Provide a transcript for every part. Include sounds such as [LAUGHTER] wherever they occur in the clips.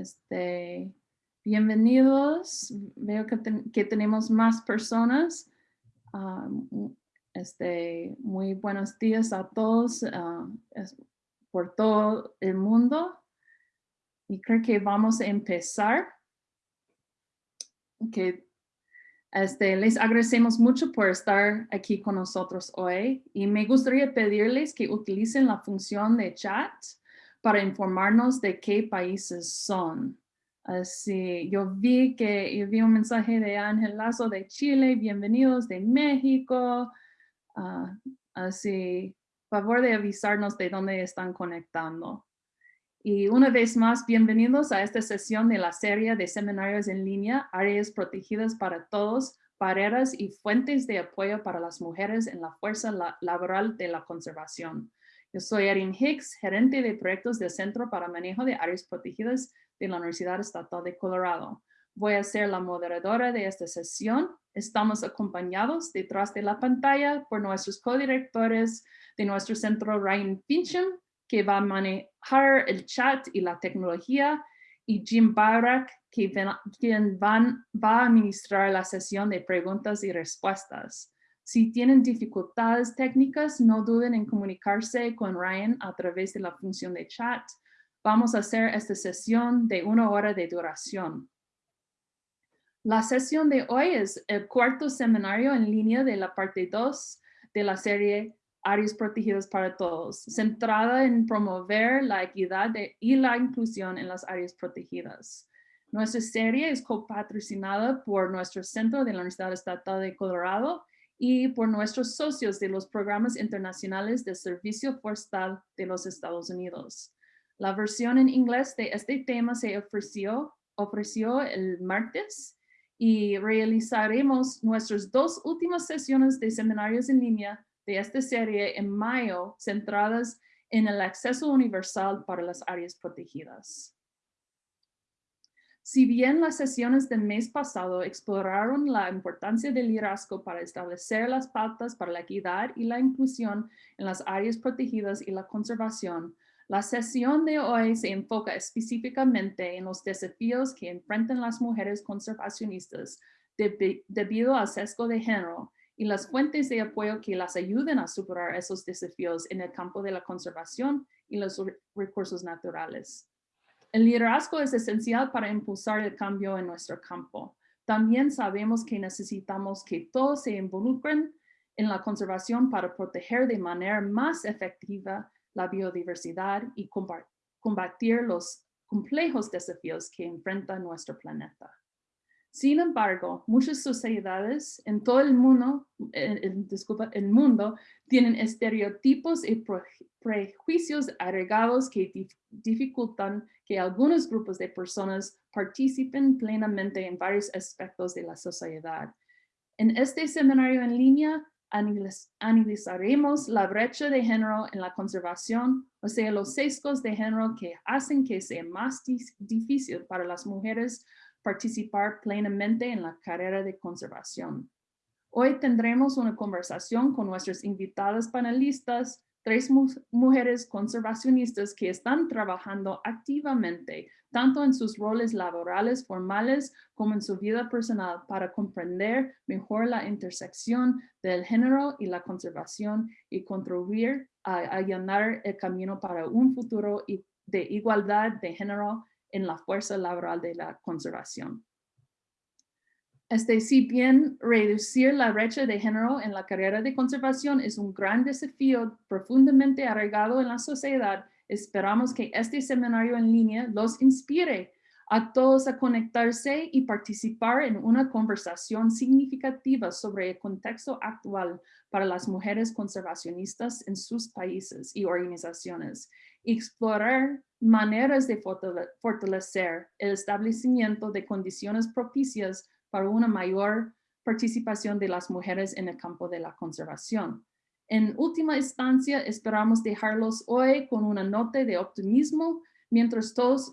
Este, bienvenidos. Veo que, que tenemos más personas. Ah, este, muy buenos días a todos ah, por todo el mundo. Y creo que vamos a empezar. Que este, les agradecemos mucho por estar aquí con nosotros hoy y me gustaría pedirles que utilicen la función de chat para informarnos de qué países son. Así, yo vi que yo vi un mensaje de Ángel Lazo de Chile, bienvenidos de México. Ah, así, favor de avisarnos de dónde están conectando. Y una vez más, bienvenidos a esta sesión de la serie de seminarios en línea, Áreas Protegidas para Todos, Barreras y Fuentes de Apoyo para las Mujeres en la Fuerza Laboral de la Conservación. Yo soy Erin Hicks, gerente de proyectos del Centro para Manejo de Áreas Protegidas de la Universidad Estatal de Colorado. Voy a ser la moderadora de esta sesión. Estamos acompañados detrás de la pantalla por nuestros codirectores de nuestro centro, Ryan Fincham, que va a manejar el chat y la tecnología, y Jim Barak, que quien va a administrar la sesión de preguntas y respuestas. Si tienen dificultades técnicas, no duden en comunicarse con Ryan a través de la función de chat. Vamos a hacer esta sesión de una hora de duración. La sesión de hoy es el cuarto seminario en línea de la parte 2 de la serie áreas protegidas para todos, centrada en promover la equidad y la inclusión en las áreas protegidas. Nuestra serie es copatrocinada por nuestro centro de la Universidad Estatal de Colorado y por nuestros socios de los programas internacionales de servicio forestal de los Estados Unidos. La versión en inglés de este tema se ofreció, ofreció el martes y realizaremos nuestras dos últimas sesiones de seminarios en línea de esta serie en mayo centradas en el acceso universal para las áreas protegidas. Si bien las sesiones del mes pasado exploraron la importancia del liderazgo para establecer las pautas para la equidad y la inclusión en las áreas protegidas y la conservación, la sesión de hoy se enfoca específicamente en los desafíos que enfrentan las mujeres conservacionistas debido al sesgo de género y las fuentes de apoyo que las ayuden a superar esos desafíos en el campo de la conservación y los recursos naturales. El liderazgo es esencial para impulsar el cambio en nuestro campo. También sabemos que necesitamos que todos se involucren en la conservación para proteger de manera más efectiva la biodiversidad y combatir los complejos desafíos que enfrenta nuestro planeta. Sin embargo, muchas sociedades en todo el mundo, el mundo tienen estereotipos y prejuicios agregados que dificultan que algunos grupos de personas participen plenamente en varios aspectos de la sociedad. En este seminario en línea, analizaremos la brecha de género en la conservación, o sea, los sesgos de género que hacen que sea más difícil para las mujeres participar plenamente en la carrera de conservación. Hoy tendremos una conversación con nuestras invitadas panelistas, tres mujeres conservacionistas que están trabajando activamente, tanto en sus roles laborales formales como en su vida personal, para comprender mejor la intersección del género y la conservación y contribuir a allanar el camino para un futuro de igualdad de género en la fuerza laboral de la conservación. Este, si bien reducir la brecha de género en la carrera de conservación es un gran desafío profundamente arraigado en la sociedad, esperamos que este seminario en línea los inspire a todos a conectarse y participar en una conversación significativa sobre el contexto actual para las mujeres conservacionistas en sus países y organizaciones explorar maneras de fortalecer el establecimiento de condiciones propicias para una mayor participación de las mujeres en el campo de la conservación. En última instancia, esperamos dejarlos hoy con una nota de optimismo mientras todos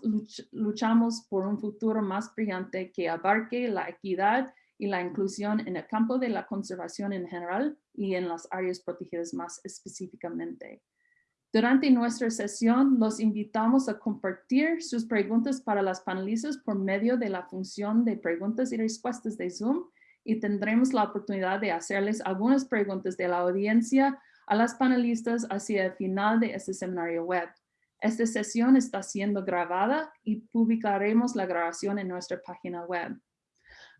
luchamos por un futuro más brillante que abarque la equidad y la inclusión en el campo de la conservación en general y en las áreas protegidas más específicamente. Durante nuestra sesión, los invitamos a compartir sus preguntas para las panelistas por medio de la función de preguntas y respuestas de Zoom y tendremos la oportunidad de hacerles algunas preguntas de la audiencia a las panelistas hacia el final de este seminario web. Esta sesión está siendo grabada y publicaremos la grabación en nuestra página web.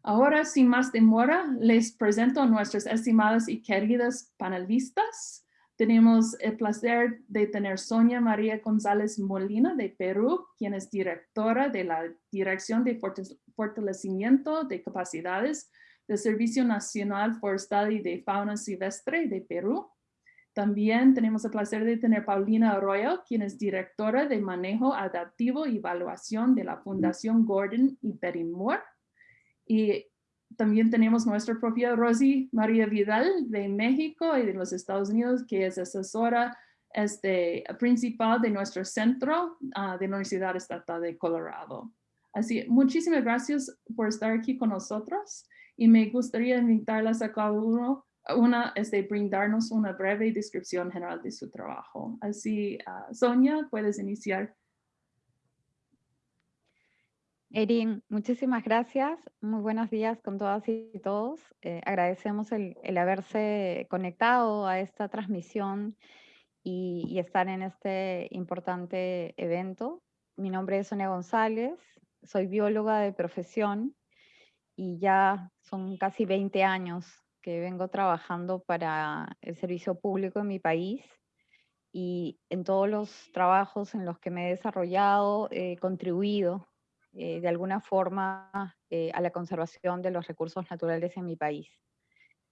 Ahora, sin más demora, les presento a nuestras estimadas y queridas panelistas. Tenemos el placer de tener Sonia María González Molina de Perú, quien es directora de la Dirección de Fortalecimiento de Capacidades del Servicio Nacional Forestal y de Fauna Silvestre de Perú. También tenemos el placer de tener Paulina Arroyo, quien es directora de Manejo Adaptivo y Evaluación de la Fundación Gordon y Betty Moore. Y también tenemos nuestra propia Rosy María Vidal de México y de los Estados Unidos, que es asesora este, principal de nuestro centro ah, de la Universidad Estatal de Colorado. Así, muchísimas gracias por estar aquí con nosotros y me gustaría invitarlas a cada uno una, este, brindarnos una breve descripción general de su trabajo. Así, uh, Sonia, puedes iniciar. Erin, muchísimas gracias. Muy buenos días con todas y todos. Eh, agradecemos el, haberse conectado a esta transmisión y, y, estar en este importante evento. Mi nombre es Sonia González, soy bióloga de profesión y ya son casi 20 años que vengo trabajando para el servicio público en mi país y en todos los trabajos en los que me he desarrollado he contribuido eh, de alguna forma eh, a la conservación de los recursos naturales en mi país.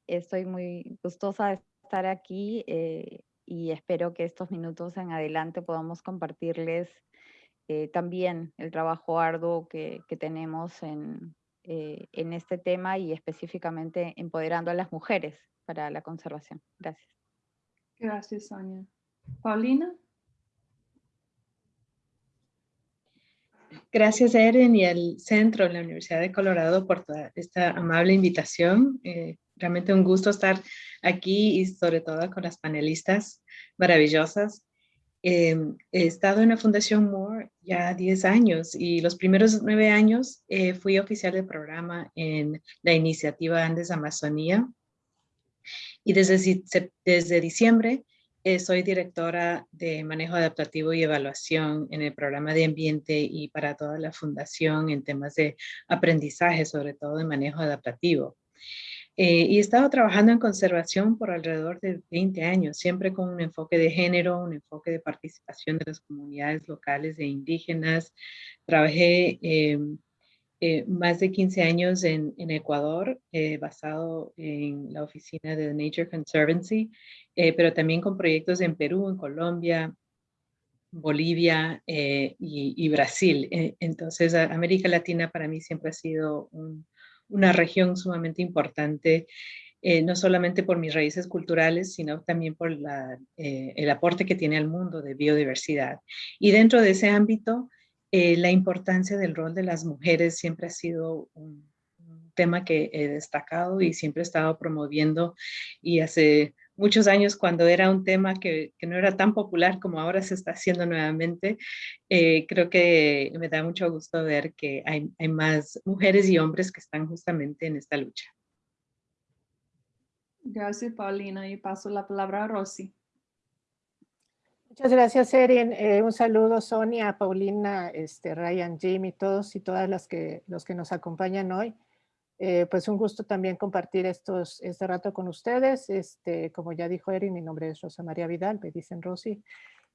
Estoy muy gustosa de estar aquí eh, y espero que estos minutos en adelante podamos compartirles también el trabajo arduo que, que tenemos en, en este tema y específicamente empoderando a las mujeres para la conservación. Gracias. Gracias, Sonia. Paulina. Gracias, Erin, y al centro de la Universidad de Colorado por toda esta amable invitación. Eh, realmente un gusto estar aquí y sobre todo con las panelistas maravillosas. Eh, he estado en la Fundación Moore ya 10 años y los primeros nueve años eh, fui oficial de programa en la iniciativa Andes Amazonía. Y desde diciembre eh, soy directora de manejo adaptativo y evaluación en el programa de ambiente y para toda la fundación en temas de aprendizaje, sobre todo de manejo adaptativo. Eh, y he estado trabajando en conservación por alrededor de 20 años, siempre con un enfoque de género, un enfoque de participación de las comunidades locales e indígenas. Trabajé em, eh, más de 15 años en, en Ecuador, eh, basado en la oficina de Nature Conservancy, eh, pero también con proyectos en Perú, en Colombia, Bolivia y, y, Brasil. entonces, América Latina para mí siempre ha sido una región sumamente importante, no solamente por mis raíces culturales, sino también por la, el aporte que tiene al mundo de biodiversidad. Y dentro de ese ámbito, eh, la importancia del rol de las mujeres siempre ha sido un, tema que he destacado y siempre he estado promoviendo y hace muchos años cuando era un tema que, que, no era tan popular como ahora se está haciendo nuevamente, eh, creo que me da mucho gusto ver que hay, hay, más mujeres y hombres que están justamente en esta lucha. Gracias, Paulina. Y paso la palabra a Rosy. Muchas gracias, Erin. Eh, un saludo, Sonia, Paulina, este, Ryan, Jimmy, todos y todas las que, los que nos acompañan hoy. Eh, pues un gusto también compartir estos, este rato con ustedes. Este, como ya dijo Erin, mi nombre es Rosa María Vidal, me dicen Rosy.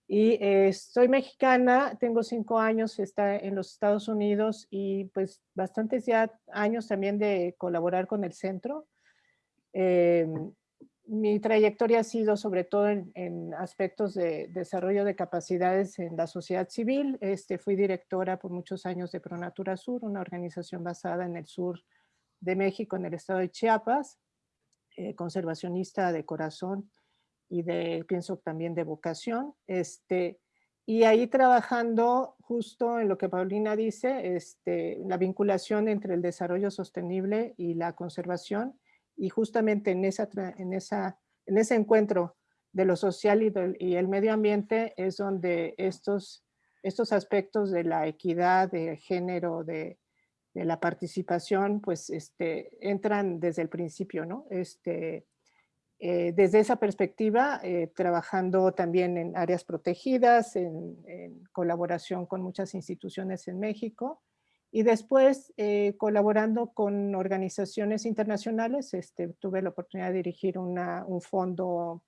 Y eh, soy mexicana, tengo cinco años está en los Estados Unidos y pues bastantes ya años también de colaborar con el centro mi trayectoria ha sido sobre todo en, aspectos de desarrollo de capacidades en la sociedad civil. Este, fui directora por muchos años de Pronatura Sur, una organización basada en el sur de México, en el estado de Chiapas, eh, conservacionista de corazón y de, pienso también de vocación. Este, y ahí trabajando justo en lo que Paulina dice, este, la vinculación entre el desarrollo sostenible y la conservación y justamente en, esa, en, esa, en ese encuentro de lo social y, el medio ambiente es donde estos, estos aspectos de la equidad, de género, de, la participación, pues este, entran desde el principio, ¿no? Este, eh, desde esa perspectiva, eh, trabajando también en áreas protegidas, en, colaboración con muchas instituciones en México, y después eh, colaborando con organizaciones internacionales. Este, tuve la oportunidad de dirigir un fondo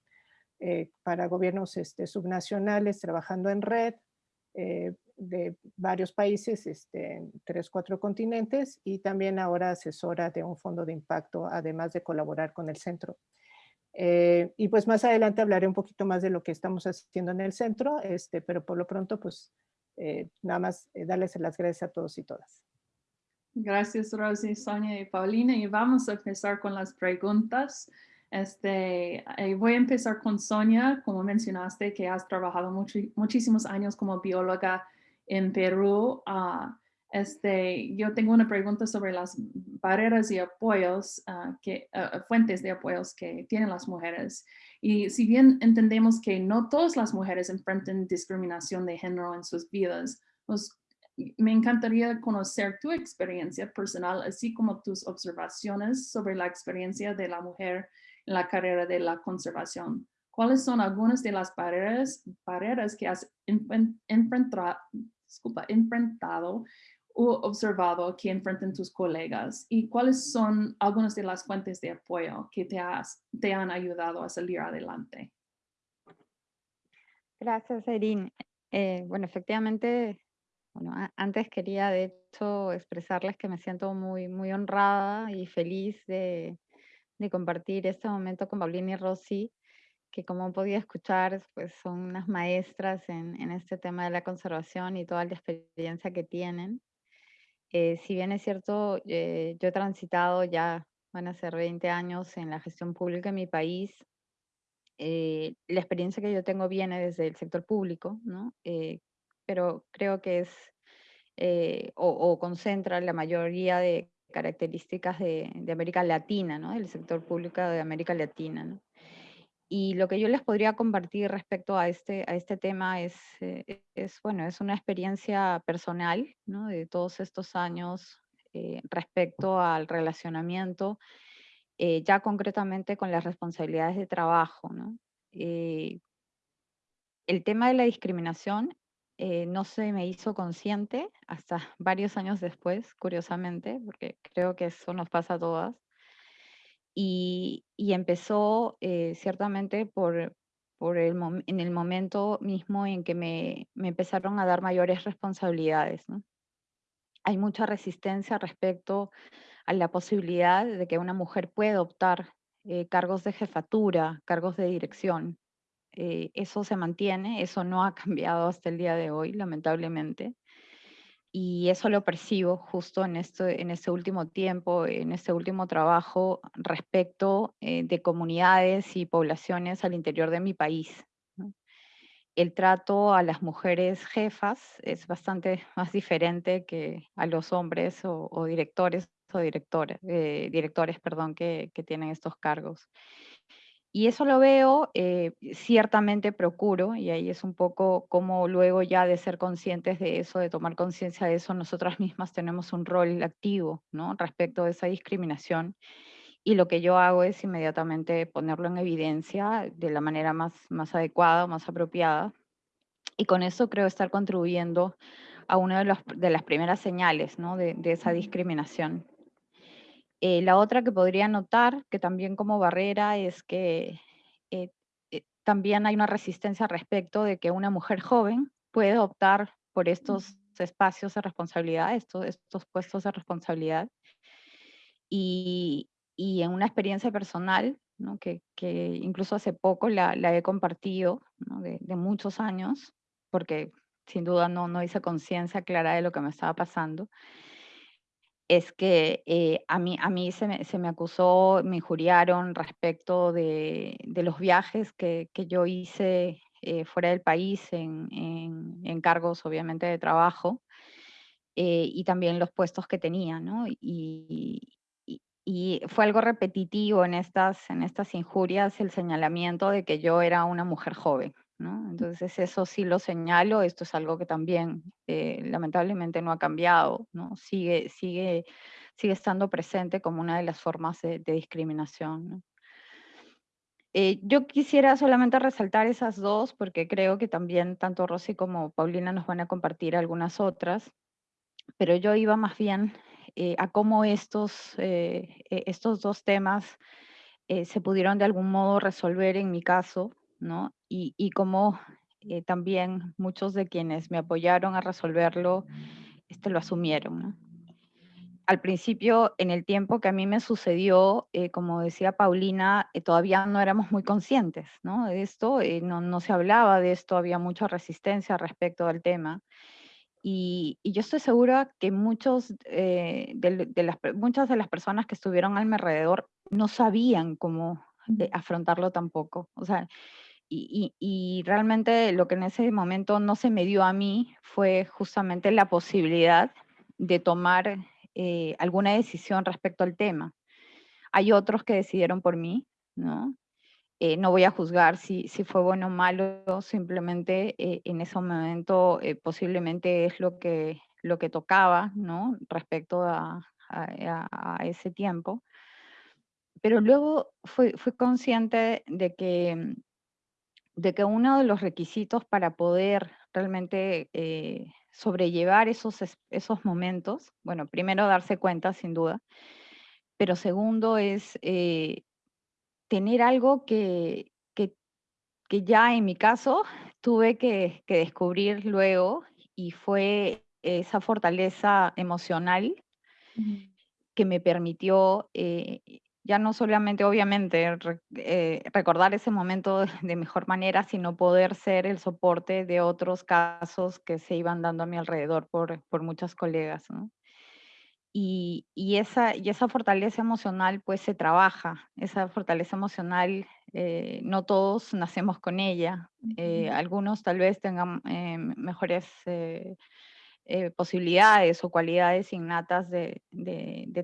eh, para gobiernos este, subnacionales trabajando en red eh, de varios países, este, en tres, cuatro continentes y también ahora asesora de un fondo de impacto, además de colaborar con el centro. Y pues más adelante hablaré un poquito más de lo que estamos haciendo en el centro, este, pero por lo pronto pues nada más darles las gracias a todos y todas. Gracias Rosy, Sonia y Paulina y vamos a empezar con las preguntas. Este, eh, voy a empezar con Sonia, como mencionaste, que has trabajado muchísimos años como bióloga en Perú. Ah, este, yo tengo una pregunta sobre las barreras y apoyos, ah, que, ah, fuentes de apoyos que tienen las mujeres. Y si bien entendemos que no todas las mujeres enfrentan discriminación de género en sus vidas, me encantaría conocer tu experiencia personal, así como tus observaciones sobre la experiencia de la mujer en la carrera de la conservación. ¿Cuáles son algunas de las barreras, que has enfrentado, disculpa, enfrentado observado que enfrentan tus colegas? ¿Y cuáles son algunas de las fuentes de apoyo que te, has, te han ayudado a salir adelante? Gracias, Erin. Eh, bueno, efectivamente, bueno, antes quería de hecho expresarles que me siento muy, muy honrada y feliz de, de compartir este momento con Paulina y Rosy, que como podía escuchar, pues son unas maestras en, en, este tema de la conservación y toda la experiencia que tienen. Eh, si bien es cierto, eh, yo he transitado ya, van a ser 20 años en la gestión pública en mi país, eh, la experiencia que yo tengo viene desde el sector público, ¿no? pero creo que es, o, o concentra la mayoría de características de, América Latina, ¿no? del sector público de América Latina. Y lo que yo les podría compartir respecto a este, a este tema es, eh, es, bueno, es una experiencia personal ¿no? de todos estos años eh, respecto al relacionamiento, eh, ya concretamente con las responsabilidades de trabajo. ¿no? el tema de la discriminación eh, no se me hizo consciente hasta [LAUGHS] varios años después, curiosamente, porque creo que eso nos pasa a todas. Y, empezó eh, ciertamente por, por el en el momento mismo en que me, empezaron a dar mayores responsabilidades. Hay mucha resistencia respecto a la posibilidad de que una mujer pueda optar eh, cargos de jefatura, cargos de dirección. Eh, eso se mantiene, eso no ha [LAUGHS] cambiado hasta el día de hoy, lamentablemente. Y eso lo percibo justo en este, en este último tiempo, en este último trabajo respecto eh, de comunidades y poblaciones al interior de mi país. El trato a las mujeres jefas es bastante [LAUGHS] más diferente que a los hombres o, directores o directores, eh, directores perdón, que tienen estos cargos. Y eso lo veo, eh, ciertamente procuro, y ahí es un poco como luego ya de ser conscientes de eso, de tomar conciencia de eso, nosotras mismas tenemos un rol activo ¿no? respecto a esa discriminación. Y lo que yo hago es inmediatamente ponerlo en evidencia de la manera más, más adecuada, más apropiada. Y con eso creo estar contribuyendo a una de, de las primeras señales ¿no? de, de esa discriminación. Eh, la otra que podría notar, que también como barrera, es que eh, eh, también hay una resistencia respecto de que una mujer [LAUGHS] joven puede optar por estos espacios de responsabilidad, estos, estos puestos de responsabilidad. Y, y en una experiencia personal, ¿no? que, que, incluso hace poco la, la he compartido, ¿no? de, de, muchos años, porque sin duda no, no hice conciencia clara de lo que me estaba pasando, es que eh, a mí, a mí se, me, acusó, me injuriaron respecto de, de los viajes que, que yo hice eh, fuera del país en, en, cargos obviamente de trabajo eh, y también los puestos que tenía, ¿no? Y, y fue algo repetitivo en estas, en estas injurias el señalamiento de que yo era una mujer joven. ¿No? Entonces eso sí lo señalo, esto es algo que también eh, lamentablemente no ha cambiado, ¿no? sigue, sigue, sigue estando presente como una de las formas de, discriminación. Eh, yo quisiera solamente resaltar esas dos porque creo que también tanto Rosy como Paulina nos van a compartir algunas otras, pero yo iba más bien eh, a cómo estos, eh, e, estos dos temas eh, se pudieron de algún modo resolver en mi caso, ¿no? Y, y cómo también muchos de quienes me apoyaron a resolverlo este, lo asumieron, ¿no? Al principio, en el tiempo que a mí me sucedió, como decía Paulina, todavía no éramos muy conscientes ¿no? de esto, no, no se hablaba de esto, había mucha resistencia respecto al tema. Y, yo estoy segura que muchos, eh, de, las, muchas de las personas que estuvieron a mi alrededor no sabían cómo eh, afrontarlo tampoco. O sea, y, y, realmente lo que en ese momento no se me dio a mí fue justamente la posibilidad de tomar eh, alguna decisión respecto al tema. Hay otros que decidieron por mí, ¿no? Eh, no voy a juzgar si, si, fue bueno o malo, simplemente eh, en ese momento eh, posiblemente es lo que, lo que tocaba, ¿no? Respecto a, a, ese tiempo. Pero luego fui, fui, consciente de que, de que uno de los requisitos para poder realmente sobrellevar esos, esos momentos, bueno, primero darse cuenta, sin duda, pero segundo es tener algo que, que, que, ya en mi caso tuve que, que, descubrir luego y fue esa fortaleza emocional que me permitió eh, ya no solamente, obviamente, eh, recordar ese momento de mejor manera, sino poder ser el soporte de otros casos que se iban dando a mi alrededor por, por muchas colegas. ¿no? Y, esa, y esa fortaleza emocional pues se trabaja, esa fortaleza emocional eh, no todos nacemos con ella, eh, algunos tal vez tengan eh, posibilidades o cualidades innatas de,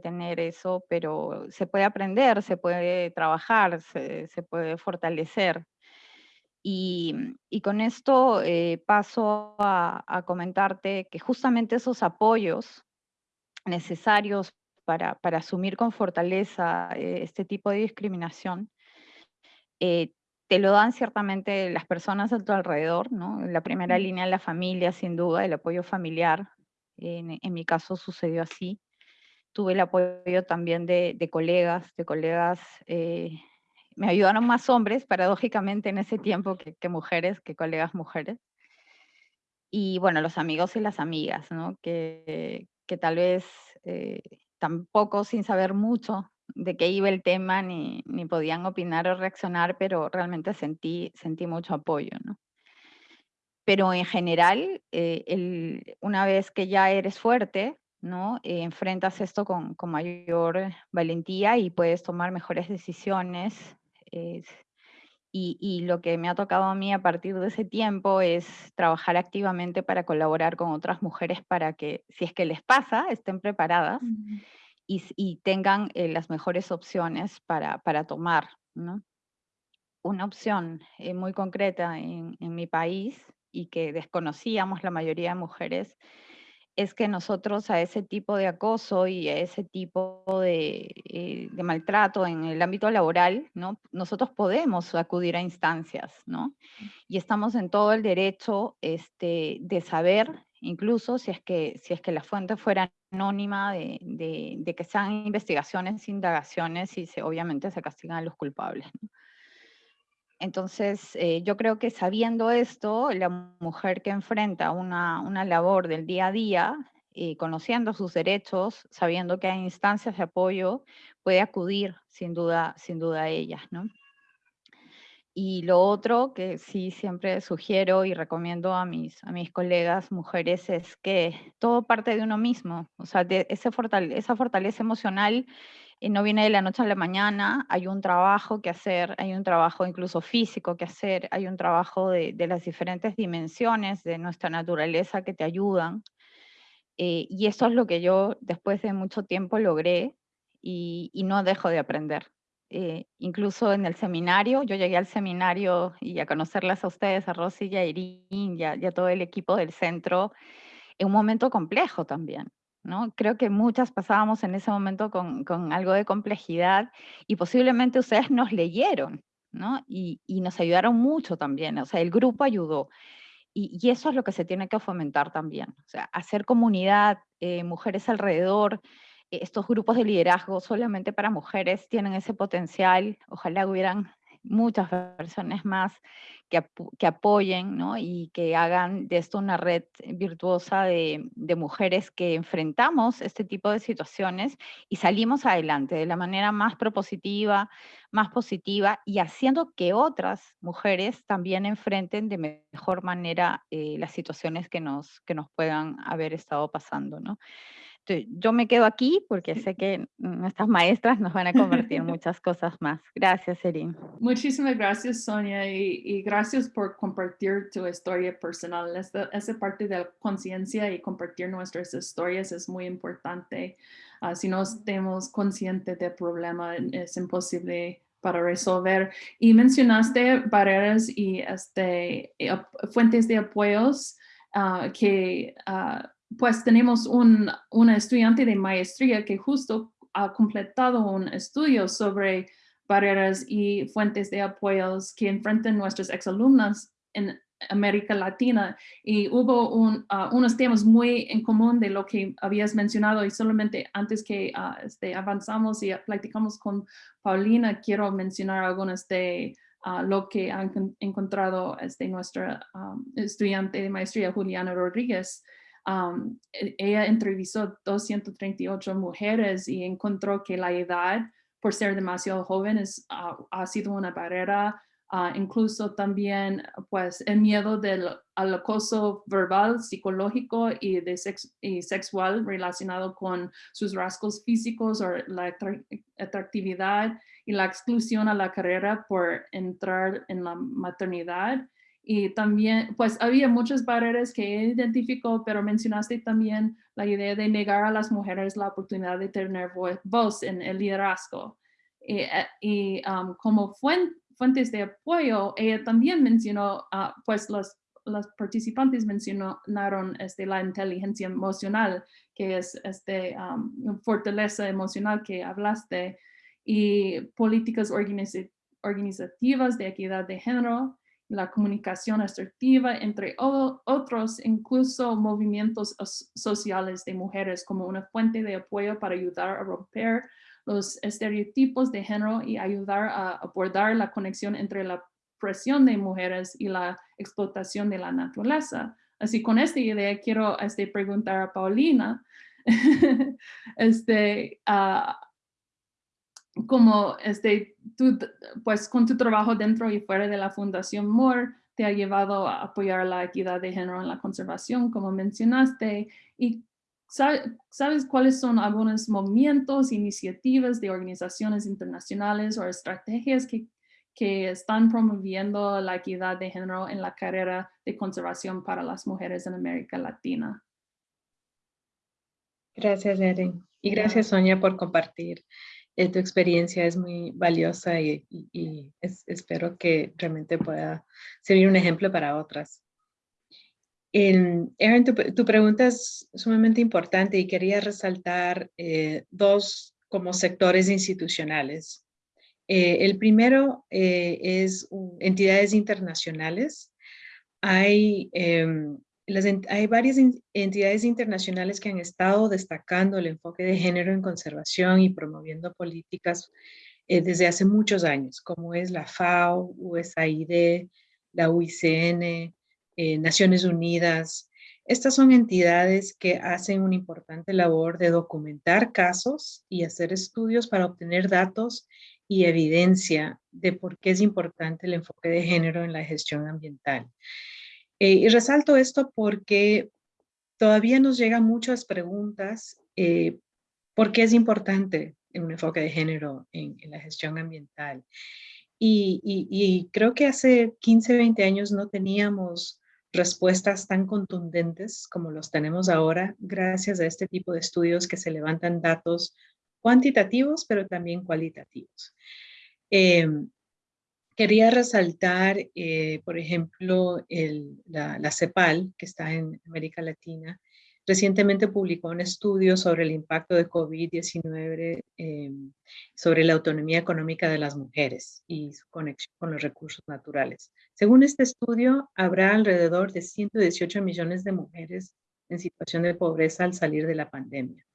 tener eso, pero se puede aprender, se puede trabajar, se, puede fortalecer. Y, con esto paso a, comentarte que justamente esos apoyos necesarios para, para asumir con fortaleza eh, este tipo de discriminación, eh, te lo dan ciertamente las personas a tu alrededor, ¿no? La primera línea la familia, sin duda, el apoyo familiar. En, en mi caso sucedió así. Tuve el apoyo también de, de colegas, de colegas, eh, me ayudaron más hombres, paradójicamente, en ese tiempo que, que, mujeres, que colegas mujeres. Y bueno, los amigos y las amigas, ¿no? Que, que tal vez eh, tampoco sin saber mucho de qué iba el tema, ni, ni, podían opinar o reaccionar, pero realmente sentí, sentí mucho apoyo. ¿no? Pero en general, eh, el, una vez que ya eres fuerte, ¿no? Eh, enfrentas esto con, con, mayor valentía y puedes tomar mejores decisiones, y, lo que me ha tocado a mí a partir de ese tiempo es trabajar activamente para colaborar con otras mujeres para que, si es que les pasa, estén preparadas y, tengan eh, las mejores opciones para, para tomar. ¿no? Una opción eh, muy concreta en, en mi país y que desconocíamos la mayoría de mujeres es que nosotros a ese tipo de acoso y a ese tipo eh, de, maltrato en el ámbito laboral, ¿no? nosotros podemos acudir a instancias, ¿no? Y estamos en todo el derecho este, de saber, incluso si es, que, si es que la fuente fuera anónima, de, que sean investigaciones, indagaciones y obviamente se castigan a los culpables. Entonces, eh, yo creo que sabiendo esto, la mujer que enfrenta una, una labor del día a día, eh, conociendo sus derechos, sabiendo que hay instancias de apoyo, puede acudir sin duda, sin duda a ellas. ¿no? Y lo otro que sí siempre sugiero y recomiendo a mis, a mis colegas mujeres es que todo parte de uno mismo, o sea, de ese esa fortaleza emocional no viene de la noche a la mañana, hay un trabajo que hacer, hay un trabajo incluso físico que hacer, hay un trabajo de, las diferentes dimensiones de nuestra naturaleza que te ayudan. Eh, y eso es lo que yo después de mucho tiempo logré y, y no dejo de aprender. Eh, incluso en el seminario, yo llegué al seminario y a conocerlas a ustedes, a Rosy y a Irín y a, todo el equipo del centro, en un momento complejo también. ¿no? Creo que muchas pasábamos en ese momento con, algo de complejidad y posiblemente ustedes nos leyeron ¿no? y, y, nos ayudaron mucho también, o sea, el grupo ayudó. Y, y, eso es lo que se tiene que fomentar también, o sea, hacer comunidad, eh, mujeres alrededor, estos grupos de liderazgo solamente para mujeres tienen ese potencial, ojalá hubieran muchas personas más que, apoyen y que hagan de esto una red virtuosa de, de, mujeres que enfrentamos este tipo de situaciones y salimos adelante de la manera más propositiva, más positiva y haciendo que otras mujeres también enfrenten de mejor manera eh, las situaciones que nos, que nos puedan haber estado pasando. ¿no? Yo me quedo aquí porque sé que nuestras maestras nos van a convertir en [LAUGHS] muchas cosas más. Gracias, Erin. Muchísimas gracias, Sonia, y, gracias por compartir tu historia personal. esa parte de la conciencia y compartir nuestras historias es muy importante. Ah, si no estamos conscientes del problema, es imposible para resolver. Y mencionaste barreras y este, fuentes de apoyos uh, que uh, pues tenemos un, una estudiante de maestría que justo ha completado un estudio sobre barreras y fuentes de apoyos que enfrentan nuestras exalumnas en América Latina. Y hubo uh, unos temas muy en común de lo que habías mencionado y solamente antes que uh, avanzamos y platicamos con Paulina, quiero mencionar algunas de uh, lo que ha encontrado este, nuestra estudiante de maestría Juliana Rodríguez e, ella entrevistó 238 mujeres y encontró que la edad, por ser demasiado joven, ah, ha sido una barrera. Ah, incluso también pues el miedo del al acoso verbal, psicológico y sexual relacionado con sus rasgos físicos o la atractividad y la exclusión a la carrera por entrar en la maternidad y también, pues había muchas barreras que identificó, pero mencionaste también la idea de negar a las mujeres la oportunidad de tener voz en el liderazgo. Y, eh, um, como fuentes de apoyo, ella también mencionó, uh, pues los, los participantes mencionaron este, la inteligencia emocional, que es este, um, fortaleza emocional que hablaste, y políticas organizativas de equidad de género, la comunicación asertiva, entre otros, incluso movimientos sociales de mujeres como una fuente de apoyo para ayudar a romper los estereotipos de género y ayudar a abordar la conexión entre la presión de mujeres y la explotación de la naturaleza. Así con esta idea quiero este, preguntar a Paulina, [LAUGHS] este, uh, como este, tú, pues con tu trabajo dentro y fuera de la Fundación MORE, te ha llevado a apoyar la equidad de género en la conservación, como mencionaste, y ¿sabes cuáles son algunos movimientos, iniciativas de organizaciones internacionales o estrategias que, que están promoviendo la equidad de género en la carrera de conservación para las mujeres en América Latina? Gracias, Erin. Y gracias, Sonia, por compartir eh, tu experiencia es muy valiosa y, espero que realmente pueda servir un ejemplo para otras. Erin, tu, pregunta es sumamente importante y quería resaltar eh, dos como sectores institucionales. Eh, el primero es entidades internacionales. Hay hay varias entidades internacionales que han estado destacando el enfoque de género en conservación y promoviendo políticas eh, desde hace muchos años, como es la FAO, USAID, la UICN, eh, Naciones Unidas. Estas son entidades que hacen una importante labor de documentar casos y hacer estudios para obtener datos y evidencia de por qué es importante el enfoque de género en la gestión ambiental. Eh, y resalto esto porque todavía nos llegan muchas preguntas eh, por qué es importante un enfoque de género en, la gestión ambiental. Y, y, creo que hace 15, 20 años no teníamos respuestas tan contundentes como los tenemos ahora, gracias a este tipo de estudios que se levantan datos cuantitativos, pero también cualitativos. Em, quería resaltar, eh, por ejemplo, la, CEPAL, que está en América Latina, recientemente publicó un estudio sobre el impacto de COVID-19 em, sobre la autonomía económica de las mujeres y su conexión con los recursos naturales. Según este estudio, habrá alrededor de 118 millones de mujeres en situación de pobreza al salir de la pandemia.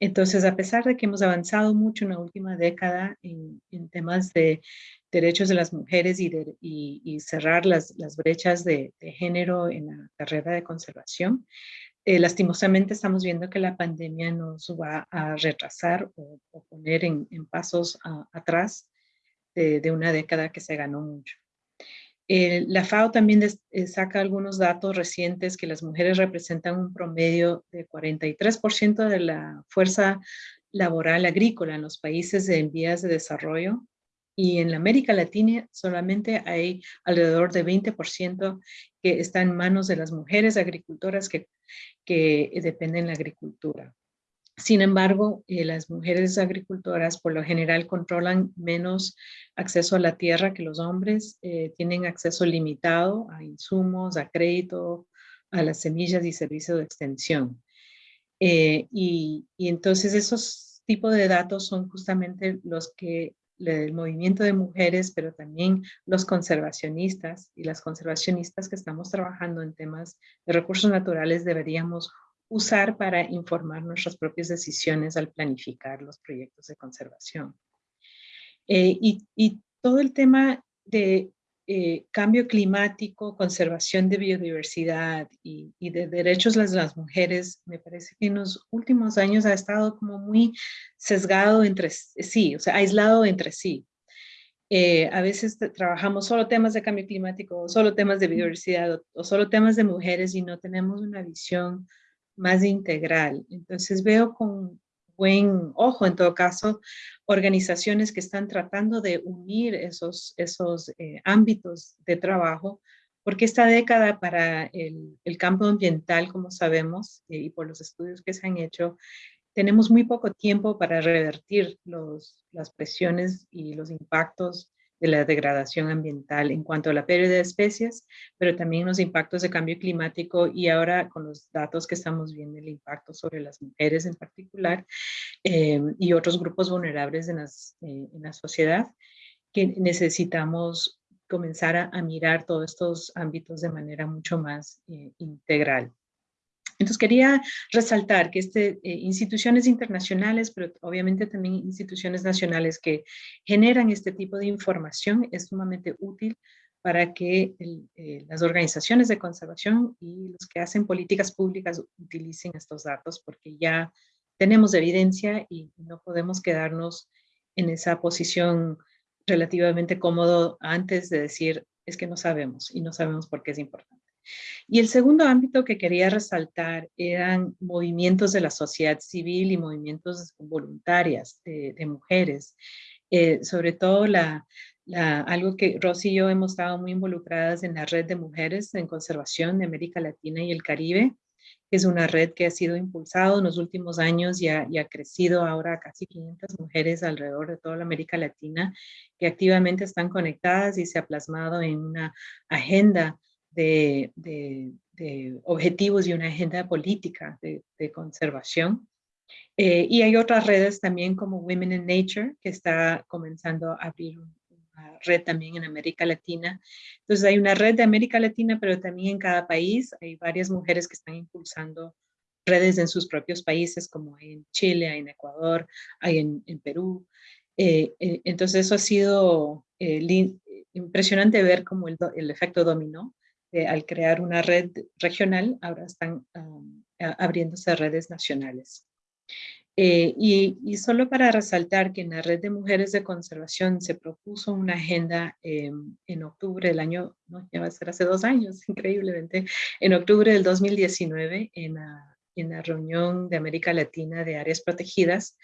Entonces, a pesar de que hemos avanzado mucho en la última década en, temas de derechos de las mujeres y, cerrar las, brechas de, género en la carrera de conservación, eh, lastimosamente estamos viendo que la pandemia nos va a retrasar o, poner en, pasos atrás de, una década que se ganó mucho. Eh, la FAO también eh, saca algunos datos recientes que las mujeres representan un promedio de 43% de la fuerza laboral agrícola en los países en vías de desarrollo y en la América Latina solamente hay alrededor de 20% que está en manos de las mujeres agricultoras que, que dependen de la agricultura. Sin embargo, eh, las mujeres agricultoras por lo general controlan menos acceso a la tierra que los hombres, eh, tienen acceso limitado a insumos, a crédito, a las semillas y servicios de extensión. Eh, y, y, entonces esos tipos de datos son justamente los que el movimiento de mujeres, pero también los conservacionistas y las conservacionistas que estamos trabajando en temas de recursos naturales deberíamos usar para informar nuestras propias decisiones al planificar los proyectos de conservación. Eh, y, todo el tema de eh, cambio climático, conservación de biodiversidad y, de derechos de las mujeres, me parece que en los últimos años ha estado como muy sesgado entre sí, o sea, aislado entre sí. Eh, a veces trabajamos solo temas de cambio climático, solo temas de biodiversidad o solo temas de mujeres y no tenemos una visión más integral. Entonces veo con buen ojo, en todo caso, organizaciones que están tratando de unir esos, esos eh, ámbitos de trabajo, porque esta década para el, campo ambiental, como sabemos, eh, y por los estudios que se han hecho, tenemos muy poco tiempo para revertir los, las presiones y los impactos de la degradación ambiental en cuanto a la pérdida de especies, pero también los impactos de cambio climático y ahora con los datos que estamos viendo, el impacto sobre las mujeres en particular eh, y otros grupos vulnerables en, eh, en, la sociedad, que necesitamos comenzar a, mirar todos estos ámbitos de manera mucho más eh, integral. Entonces quería resaltar que este, eh, instituciones internacionales, pero obviamente también instituciones nacionales que generan este tipo de información es sumamente útil para que eh, las organizaciones de conservación y los que hacen políticas públicas utilicen estos datos porque ya tenemos evidencia y no podemos quedarnos en esa posición relativamente cómodo antes de decir es que no sabemos y no sabemos por qué es importante. Y el segundo ámbito que quería resaltar eran movimientos de la sociedad civil y movimientos voluntarias de, mujeres. Eh, sobre todo la, algo que Rosy y yo hemos estado muy involucradas en la red de mujeres en conservación de América Latina y el Caribe, que es una red que ha sido impulsada en los últimos años y ha, y ha crecido ahora a casi 500 mujeres alrededor de toda la América Latina que activamente están conectadas y se ha plasmado en una agenda de, objetivos y una agenda política de, conservación. Eh, y hay otras redes también como Women in Nature, que está comenzando a abrir una red también en América Latina. Entonces hay una red de América Latina, pero también en cada país hay varias mujeres que están impulsando redes en sus propios países, como en Chile, hay en Ecuador, hay en, Perú. Eh, eh, entonces eso ha sido impresionante ver como el, el efecto dominó al crear una red regional, ahora están abriéndose redes nacionales. Eh, y, solo para resaltar que en la red de mujeres de conservación se propuso una agenda em, en octubre del año, no, ya va a ser hace dos años, [LAUGHS] increíblemente, en octubre del 2019 en la, en la reunión de América Latina de áreas protegidas,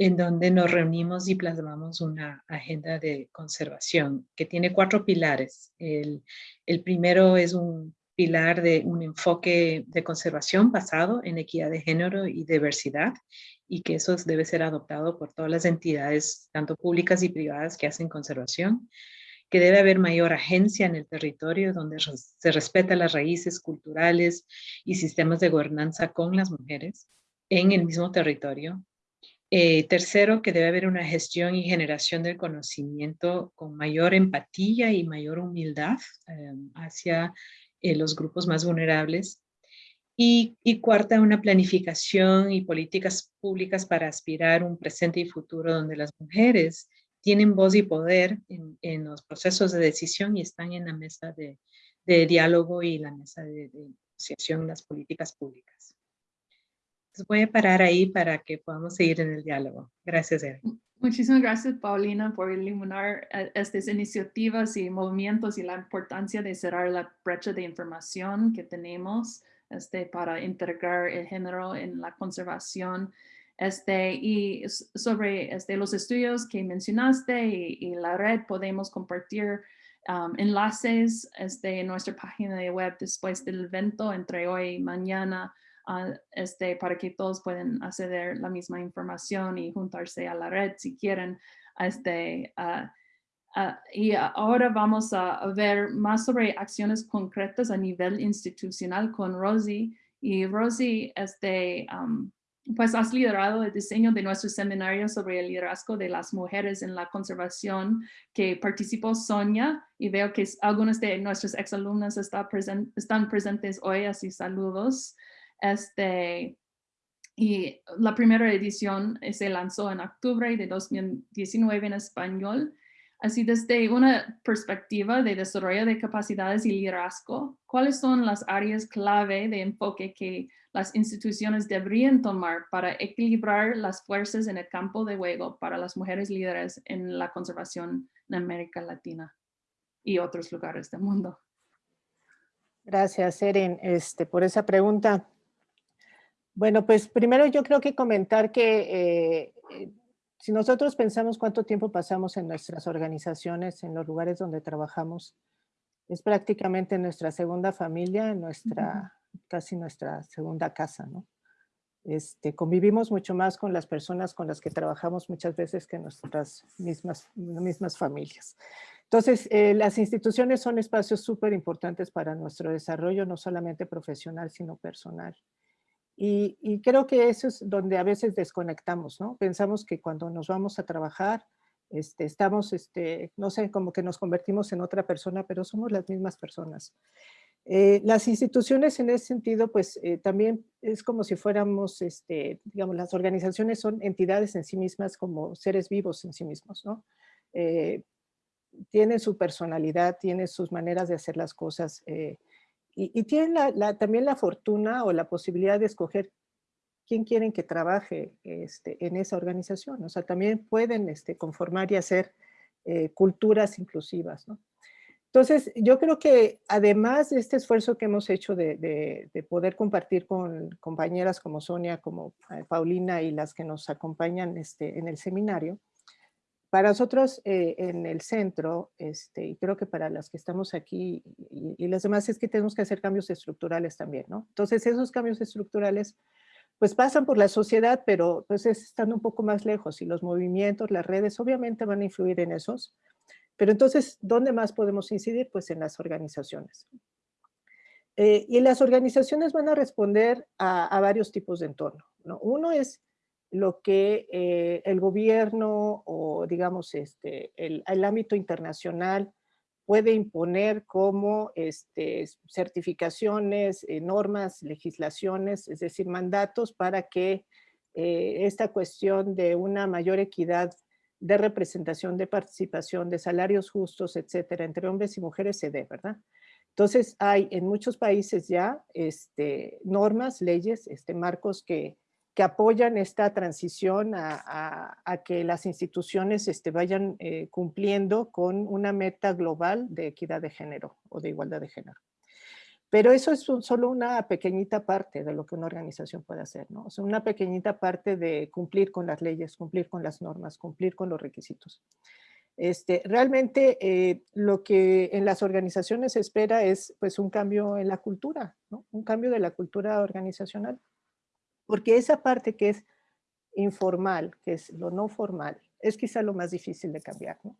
en donde nos reunimos y plasmamos una agenda de conservación que tiene cuatro pilares. El, primero es un pilar de un enfoque de conservación basado en equidad de género y diversidad y que eso debe ser adoptado por todas las entidades, tanto públicas y privadas que hacen conservación, que debe haber mayor agencia en el territorio donde se respeta las raíces culturales y sistemas de gobernanza con las mujeres en el mismo territorio. Eh, tercero, que debe haber una gestión y generación del conocimiento con mayor empatía y mayor humildad eh, hacia eh, los grupos más vulnerables. Y, cuarta, una planificación y políticas públicas para aspirar un presente y futuro donde las mujeres tienen voz y poder en, los procesos de decisión y están en la mesa de, diálogo y la mesa de, negociación en las políticas públicas. Entonces voy a parar ahí para que podamos seguir en el diálogo. Gracias, Eric. Muchísimas gracias, Paulina, por iluminar eh, estas iniciativas y movimientos y la importancia de cerrar la brecha de información que tenemos este, para integrar el género en la conservación. Este, y sobre este, los estudios que mencionaste y, la red, podemos compartir um, enlaces este, en nuestra página de web después del evento entre hoy y mañana este, para que todos puedan acceder la misma información y juntarse a la red si quieren. Este, y ahora vamos a, ver más sobre acciones concretas a nivel institucional con Rosie. Y Rosie, este, pues has liderado el diseño de nuestro seminario sobre el liderazgo de las mujeres en la conservación que participó Sonia y veo que algunas de nuestras exalumnas está están presentes hoy, así saludos. Este, y la primera edición eh, se lanzó en octubre de 2019 en español. Así desde una perspectiva de desarrollo de capacidades y liderazgo, ¿cuáles son las áreas clave de enfoque que las instituciones deberían tomar para equilibrar las fuerzas en el campo de juego para las mujeres líderes en la conservación en América Latina y otros lugares del mundo? Gracias, Erin, este, por esa pregunta. Bueno, pues primero yo creo que comentar que eh, eh, si nosotros pensamos cuánto tiempo pasamos en nuestras organizaciones, en los lugares donde trabajamos, es prácticamente nuestra segunda familia, nuestra, casi nuestra segunda casa, ¿no? Este, convivimos mucho más con las personas con las que trabajamos muchas veces que nuestras mismas, mismas familias. Entonces, eh, las instituciones son espacios súper importantes para nuestro desarrollo, no solamente profesional, sino personal. Y, creo que eso es donde a veces desconectamos, ¿no? Pensamos que cuando nos vamos a trabajar, este, estamos, este, no sé, como que nos convertimos en otra persona, pero somos las mismas personas. Eh, las instituciones en ese sentido, pues eh, también es como si fuéramos, este, digamos, las organizaciones son entidades en sí mismas como seres vivos en sí mismos, ¿no? Eh, tienen su personalidad, tienen sus maneras de hacer las cosas, y, tienen también la fortuna o la posibilidad de escoger quién quieren que trabaje este, en esa organización. O sea, también pueden este, conformar y hacer eh, culturas inclusivas. Entonces, yo creo que además de este esfuerzo que hemos hecho de, poder compartir con compañeras como Sonia, como eh, Paulina y las que nos acompañan este, en el seminario, para nosotros eh, en el centro, este, y creo que para las que estamos aquí y, las demás, es que tenemos que hacer cambios estructurales también, ¿no? Entonces esos cambios estructurales pues pasan por la sociedad, pero pues están un poco más lejos y los movimientos, las redes obviamente van a influir en esos. Pero entonces, ¿dónde más podemos incidir? Pues en las organizaciones. Eh, y las organizaciones van a responder a, a varios tipos de entorno. ¿no? Uno es lo que eh, el gobierno o digamos este, el, ámbito internacional puede imponer como este, certificaciones, eh, normas, legislaciones, es decir, mandatos para que eh, esta cuestión de una mayor equidad de representación, de participación, de salarios justos, etcétera, entre hombres y mujeres se dé, ¿verdad? Entonces hay en muchos países ya este, normas, leyes, este, marcos que que apoyan esta transición a, que las instituciones este, vayan eh, cumpliendo con una meta global de equidad de género o de igualdad de género. Pero eso es solo una pequeñita parte de lo que una organización puede hacer, ¿no? O una pequeñita parte de cumplir con las leyes, cumplir con las normas, cumplir con los requisitos. Este, realmente eh, lo que en las organizaciones se espera es pues un cambio en la cultura, ¿no? un cambio de la cultura organizacional. Porque esa parte que es informal, que es lo no formal, es quizá lo más difícil de cambiar. ¿no?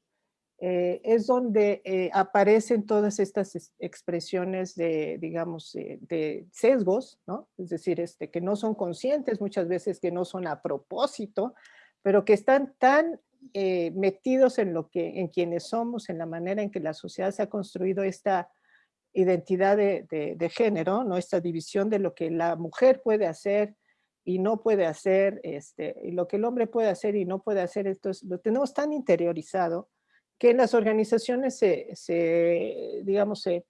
Eh, es donde eh, aparecen todas estas expresiones de, digamos, de sesgos, ¿no? es decir, este, que no son conscientes, muchas veces que no son a propósito, pero que están tan eh, metidos en lo que, en quienes somos, en la manera en que la sociedad se ha construido esta identidad de, de, género, ¿no? esta división de lo que la mujer puede hacer y no puede hacer, este, y lo que el hombre puede hacer y no puede hacer, entonces lo tenemos tan interiorizado que en las organizaciones se, se digamos, se,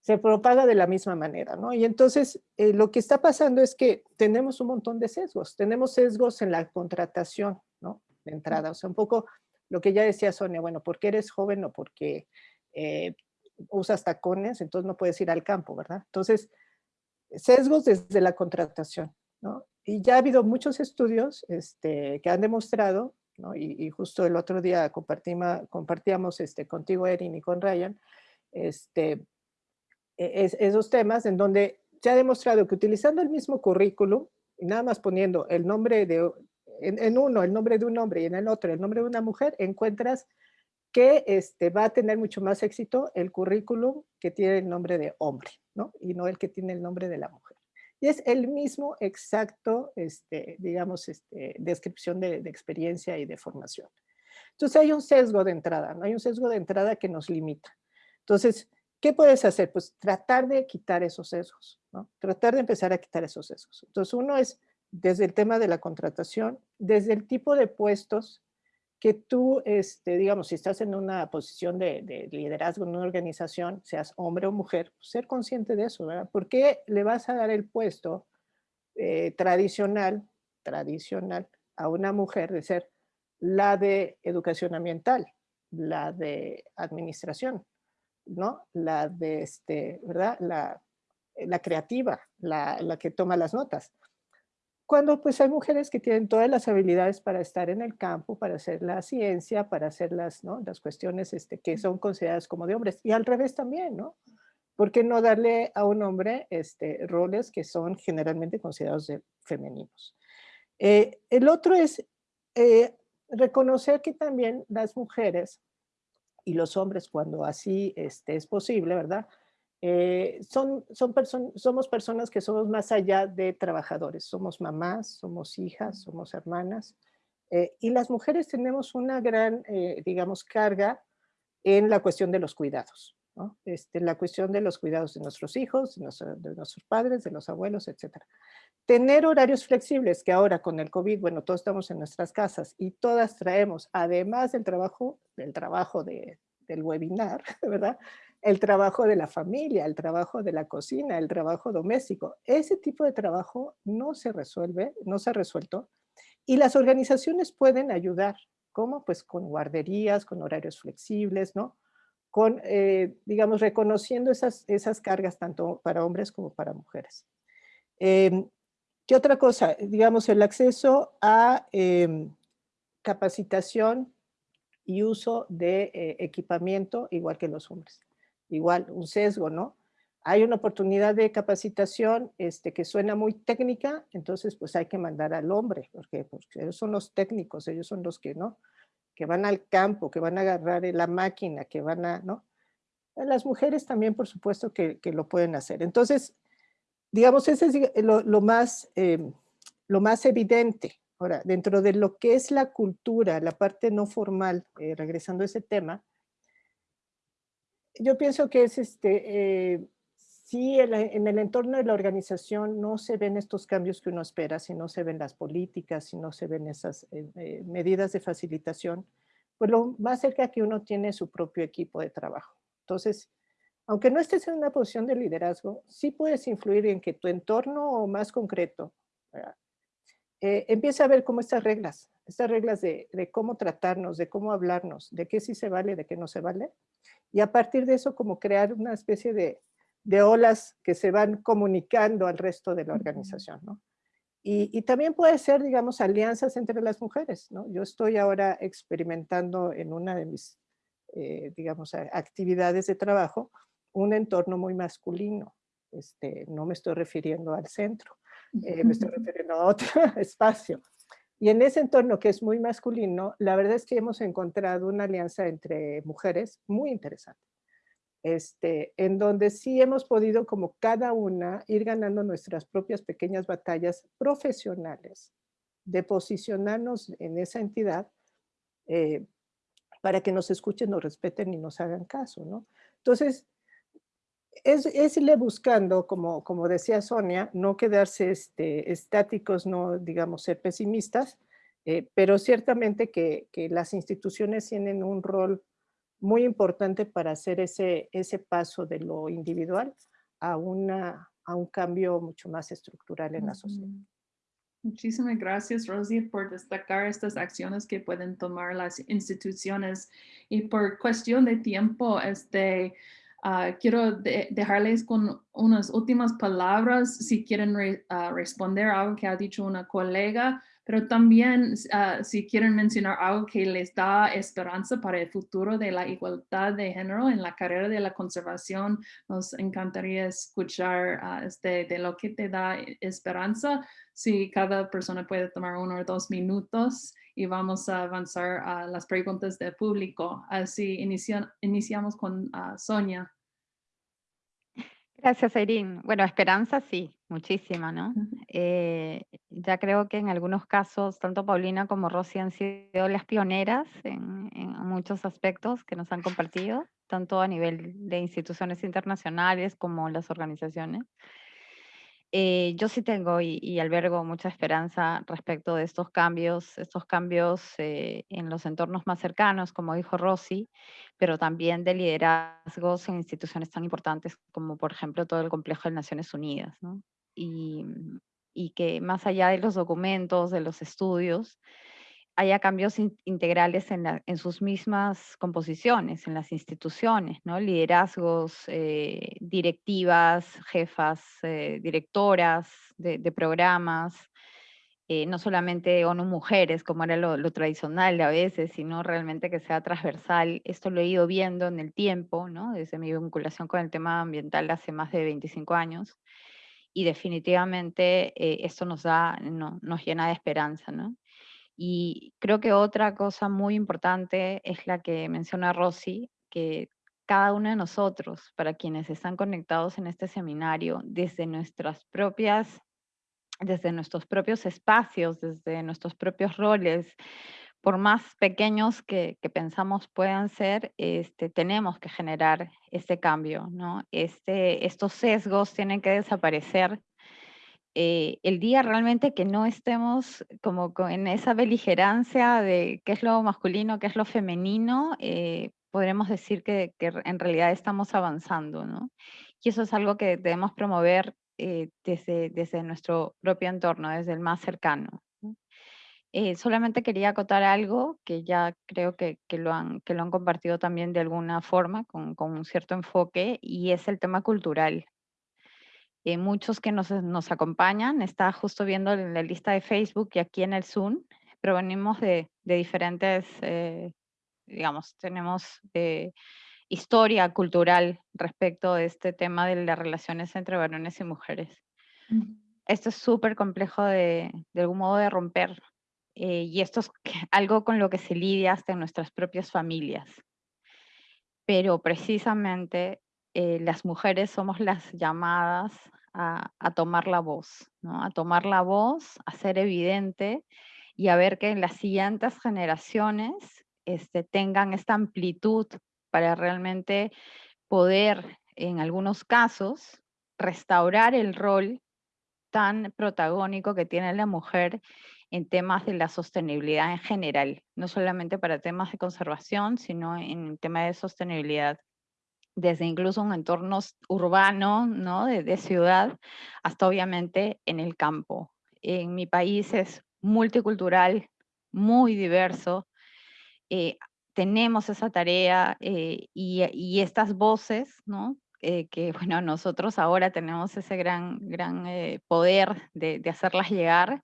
se, propaga de la misma manera, ¿no? Y entonces eh, lo que está pasando es que tenemos un montón de sesgos, tenemos sesgos en la contratación, ¿no? de entrada. O sea, un poco lo que ya decía Sonia, bueno, porque eres joven o porque eh, usas tacones, entonces no puedes ir al campo, ¿verdad? Entonces, sesgos desde la contratación, Y ya ha habido muchos estudios este, que han demostrado, y, justo el otro día compartíamos este, contigo, Erin, y con Ryan, este, e, esos temas en donde se ha demostrado que utilizando el mismo currículum, y nada más poniendo el nombre de, en, uno el nombre de un hombre y en el otro el nombre de una mujer, encuentras que va a tener mucho más éxito el currículum que tiene el nombre de hombre, ¿no? Y no el que tiene el nombre de la mujer. Y es el mismo exacto, este, digamos, este, descripción de, de experiencia y de formación. Entonces hay un sesgo de entrada, ¿no? Hay un sesgo de entrada que nos limita. Entonces, ¿qué puedes hacer? Pues tratar de quitar esos sesgos, ¿no? Tratar de empezar a quitar esos sesgos. Entonces uno es desde el tema de la contratación, desde el tipo de puestos que tú, este, digamos, si estás en una posición de, liderazgo en una organización, seas hombre o mujer, pues, ser consciente de eso, ¿verdad? ¿Por qué le vas a dar el puesto eh, tradicional, tradicional a una mujer de ser la de educación ambiental, la de administración, ¿no? La de, este, ¿verdad? La, la creativa, la, la que toma las notas cuando pues hay mujeres que tienen todas las habilidades para estar en el campo, para hacer la ciencia, para hacer las, ¿no? las cuestiones este, que son consideradas como de hombres. Y al revés también, ¿no? ¿Por qué no darle a un hombre este, roles que son generalmente considerados de femeninos? Eh, el otro es eh, reconocer que también las mujeres y los hombres, cuando así este, es posible, ¿verdad? Eh, son, son somos personas que somos más allá de trabajadores, somos mamás, somos hijas, somos hermanas, eh, y las mujeres tenemos una gran, eh, digamos, carga en la cuestión de los cuidados, ¿no? este, la cuestión de los cuidados de nuestros hijos, de, nuestros padres, de los abuelos, etc. Tener horarios flexibles, que ahora con el COVID, bueno, todos estamos en nuestras casas y todas traemos, además del trabajo, del trabajo de, del webinar, [LAUGHS] ¿verdad? El trabajo de la familia, el trabajo de la cocina, el trabajo doméstico. Ese tipo de trabajo no se resuelve, no se ha resuelto y las organizaciones pueden ayudar. ¿Cómo? Pues con guarderías, con horarios flexibles, ¿no? Con, eh, digamos, reconociendo esas, esas cargas tanto para hombres como para mujeres. Em, ¿Qué otra cosa? Digamos, el acceso a em, capacitación y uso de eh, equipamiento igual que los hombres igual un sesgo, ¿no? Hay una oportunidad de capacitación este, que suena muy técnica, entonces pues hay que mandar al hombre, porque, porque ellos son los técnicos, ellos son los que, ¿no? Que van al campo, que van a agarrar la máquina, que van a, ¿no? Las mujeres también, por supuesto, que, que lo pueden hacer. Entonces, digamos, ese es lo, más, em, lo más evidente. Ahora, dentro de lo que es la cultura, la parte no formal, eh, regresando a ese tema, yo pienso que es este, eh, si en, el entorno de la organización no se ven estos cambios que uno espera, si no se ven las políticas, si no se ven esas eh, eh, medidas de facilitación, pues lo más cerca que uno tiene su propio equipo de trabajo. Entonces, aunque no estés en una posición de liderazgo, sí puedes influir en que tu entorno más concreto empiece a ver cómo estas reglas, estas reglas de, de, cómo tratarnos, de cómo hablarnos, de qué sí se vale, de qué no se vale, y a partir de eso como crear una especie de, de olas que se van comunicando al resto de la organización. ¿no? y, también puede ser, digamos, alianzas entre las mujeres, ¿no? Yo estoy ahora experimentando en una de mis, eh, digamos, actividades de trabajo, un entorno muy masculino. Este, no me estoy refiriendo al centro, eh, me estoy refiriendo a otro [LAUGHS] espacio. Y en ese entorno que es muy masculino, la verdad es que hemos encontrado una alianza entre mujeres muy interesante. Este, en donde sí hemos podido como cada una ir ganando nuestras propias pequeñas batallas profesionales de posicionarnos en esa entidad eh, para que nos escuchen, nos respeten y nos hagan caso, ¿no? Entonces, es, es, irle buscando, como, como decía Sonia, no quedarse este, estáticos, no digamos ser pesimistas, eh, pero ciertamente que, que, las instituciones tienen un rol muy importante para hacer ese, ese paso de lo individual a, una, a un cambio mucho más estructural en la sociedad. Muchísimas gracias, Rosie, por destacar estas acciones que pueden tomar las instituciones. Y por cuestión de tiempo, este, uh, quiero de dejarles con unas últimas palabras si quieren re uh, responder algo que ha dicho una colega pero también uh, si quieren mencionar algo que les da esperanza para el futuro de la igualdad de género en la carrera de la conservación, nos encantaría escuchar este, de lo que te da esperanza. Si cada persona puede tomar uno o dos minutos y vamos a avanzar a las preguntas del público. Así iniciamos con Sonia. Gracias, Irene. Bueno, esperanza sí, muchísima, ¿no? Eh, ya creo que en algunos casos, tanto Paulina como Rosy han sido las pioneras en, en, muchos aspectos que nos han compartido, tanto a nivel de instituciones internacionales como las organizaciones. Eh, yo sí tengo y, albergo mucha esperanza respecto de estos cambios, estos cambios eh, en los entornos más cercanos, como dijo Rosy, pero también de liderazgos en instituciones tan importantes como, por ejemplo, todo el complejo de Naciones Unidas. ¿no? Y, y que más allá de los documentos, de los estudios, haya cambios integrales en, sus mismas composiciones, en las instituciones, ¿no? liderazgos, eh, directivas, jefas, eh, directoras de, programas, eh, no solamente ONU Mujeres, como era lo, tradicional a veces, sino realmente que sea transversal. Esto lo he ido viendo en el tiempo, ¿no? desde mi vinculación con el tema ambiental hace más de 25 años, y definitivamente esto nos, da, nos llena de esperanza. ¿no? Y creo que otra cosa muy importante es la que menciona Rosy, que cada uno de nosotros, para quienes están conectados en este seminario, desde nuestras propias, desde nuestros propios espacios, desde nuestros propios roles, por más pequeños que, pensamos puedan ser, este, tenemos que generar este cambio, ¿no? Este, estos sesgos tienen que desaparecer eh, el día realmente que no estemos como en esa beligerancia de qué es lo masculino, qué es lo femenino, eh, podremos decir que, en realidad estamos avanzando, ¿no? Y eso es algo que debemos promover eh, desde, nuestro propio entorno, desde el más cercano. solamente quería acotar algo que ya creo que, que, lo han, que lo han compartido también de alguna forma, con, con un cierto enfoque, y es el tema cultural. Eh, muchos que nos, nos, acompañan, está justo viendo en la lista de Facebook y aquí en el Zoom, provenimos de, de diferentes, eh, digamos, tenemos eh, historia cultural respecto de este tema de las relaciones entre varones y mujeres. Esto es súper complejo de, de algún modo de romper y esto es algo con lo que se lidia hasta en nuestras propias familias. Pero precisamente las mujeres somos las llamadas a, tomar la voz, ¿no? a tomar la voz, a ser evidente y a ver que las siguientes generaciones este, tengan esta amplitud para realmente poder, en algunos casos, restaurar el rol tan protagónico que tiene la mujer en temas de la sostenibilidad en general, no solamente para temas de conservación, sino en tema de sostenibilidad desde incluso un entorno urbano, ¿no? de, ciudad, hasta obviamente en el campo. En mi país es multicultural, muy diverso. Eh, tenemos esa tarea eh, y, estas voces, ¿no? eh, que bueno, nosotros ahora tenemos ese gran, gran eh, poder de, de, hacerlas llegar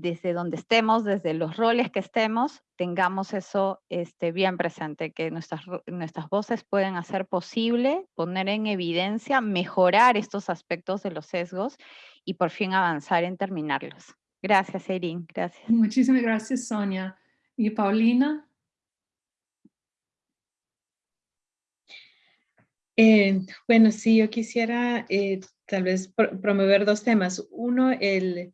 desde donde estemos, desde los roles que estemos, tengamos eso este, bien presente, que nuestras, nuestras voces pueden hacer posible, poner en evidencia, mejorar estos aspectos de los sesgos y por fin avanzar en terminarlos. Gracias, Erin. Gracias. Muchísimas gracias, Sonia. ¿Y Paulina? Eh, bueno, sí, yo quisiera eh, tal vez promover dos temas. Uno, el,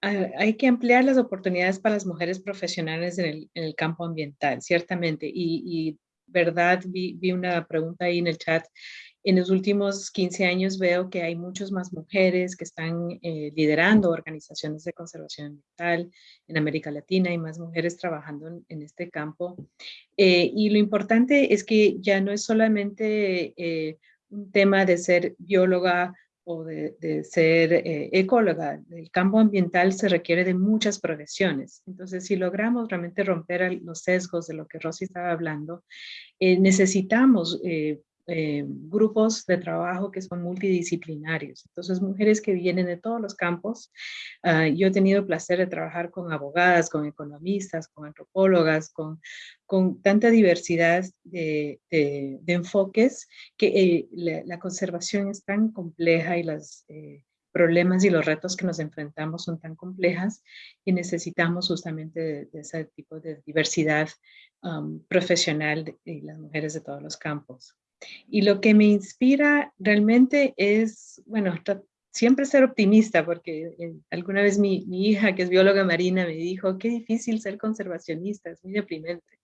hay que ampliar las oportunidades para las mujeres profesionales en el, campo ambiental, ciertamente. Y, verdad, vi, una pregunta ahí en el chat en los últimos 15 años veo que hay muchas más mujeres que están eh, liderando organizaciones de conservación ambiental en América Latina, hay más mujeres trabajando en, este campo. Eh, y lo importante es que ya no es solamente eh, un tema de ser bióloga o de, ser ecóloga. El campo ambiental se requiere de muchas profesiones. Entonces, si logramos realmente romper los sesgos de lo que Rosy estaba hablando, necesitamos eh, grupos de trabajo que son multidisciplinarios. Entonces, mujeres que vienen de todos los campos. Ah, yo he tenido el placer de trabajar con abogadas, con economistas, con antropólogas, con, con tanta diversidad de, de, enfoques que eh, la, conservación es tan compleja y los eh, problemas y los retos que nos enfrentamos son tan complejas y necesitamos justamente de, ese tipo de diversidad um, profesional de, de las mujeres de todos los campos. Y lo que me inspira realmente es, bueno, siempre ser optimista, porque eh, alguna vez mi, hija, que es bióloga marina, me dijo, qué difícil ser conservacionista, es muy deprimente.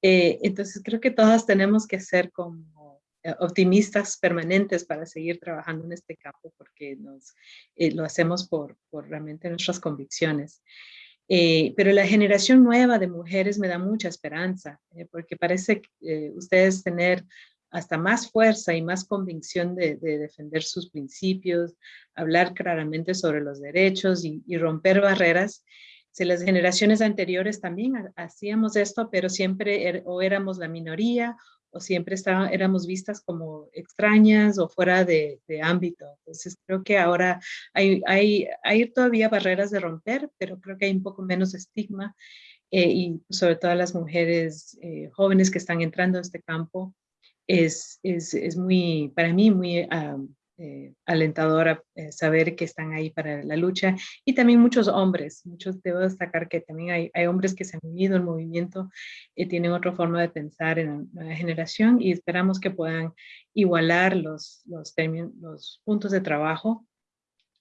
Eh, entonces creo que todas tenemos que ser como eh, optimistas permanentes para seguir trabajando en este campo, porque nos, lo hacemos por, por, realmente nuestras convicciones. pero la generación nueva de mujeres me da mucha esperanza, porque parece que ustedes tener hasta más fuerza y más convicción de, defender sus principios, hablar claramente sobre los derechos y, romper barreras. Si las generaciones anteriores también hacíamos esto, pero siempre er, o éramos la minoría o siempre estaba, éramos vistas como extrañas o fuera de, ámbito. Entonces creo que ahora hay, todavía barreras de romper, pero creo que hay un poco menos estigma eh, y sobre todo las mujeres eh, jóvenes que están entrando a este campo es, es, es muy, para mí, muy eh, eh, saber que están ahí para la lucha y también muchos hombres, muchos debo destacar que también hay, hay hombres que se han unido al movimiento y tienen otra forma de pensar en la nueva generación y esperamos que puedan igualar los, los, puntos de trabajo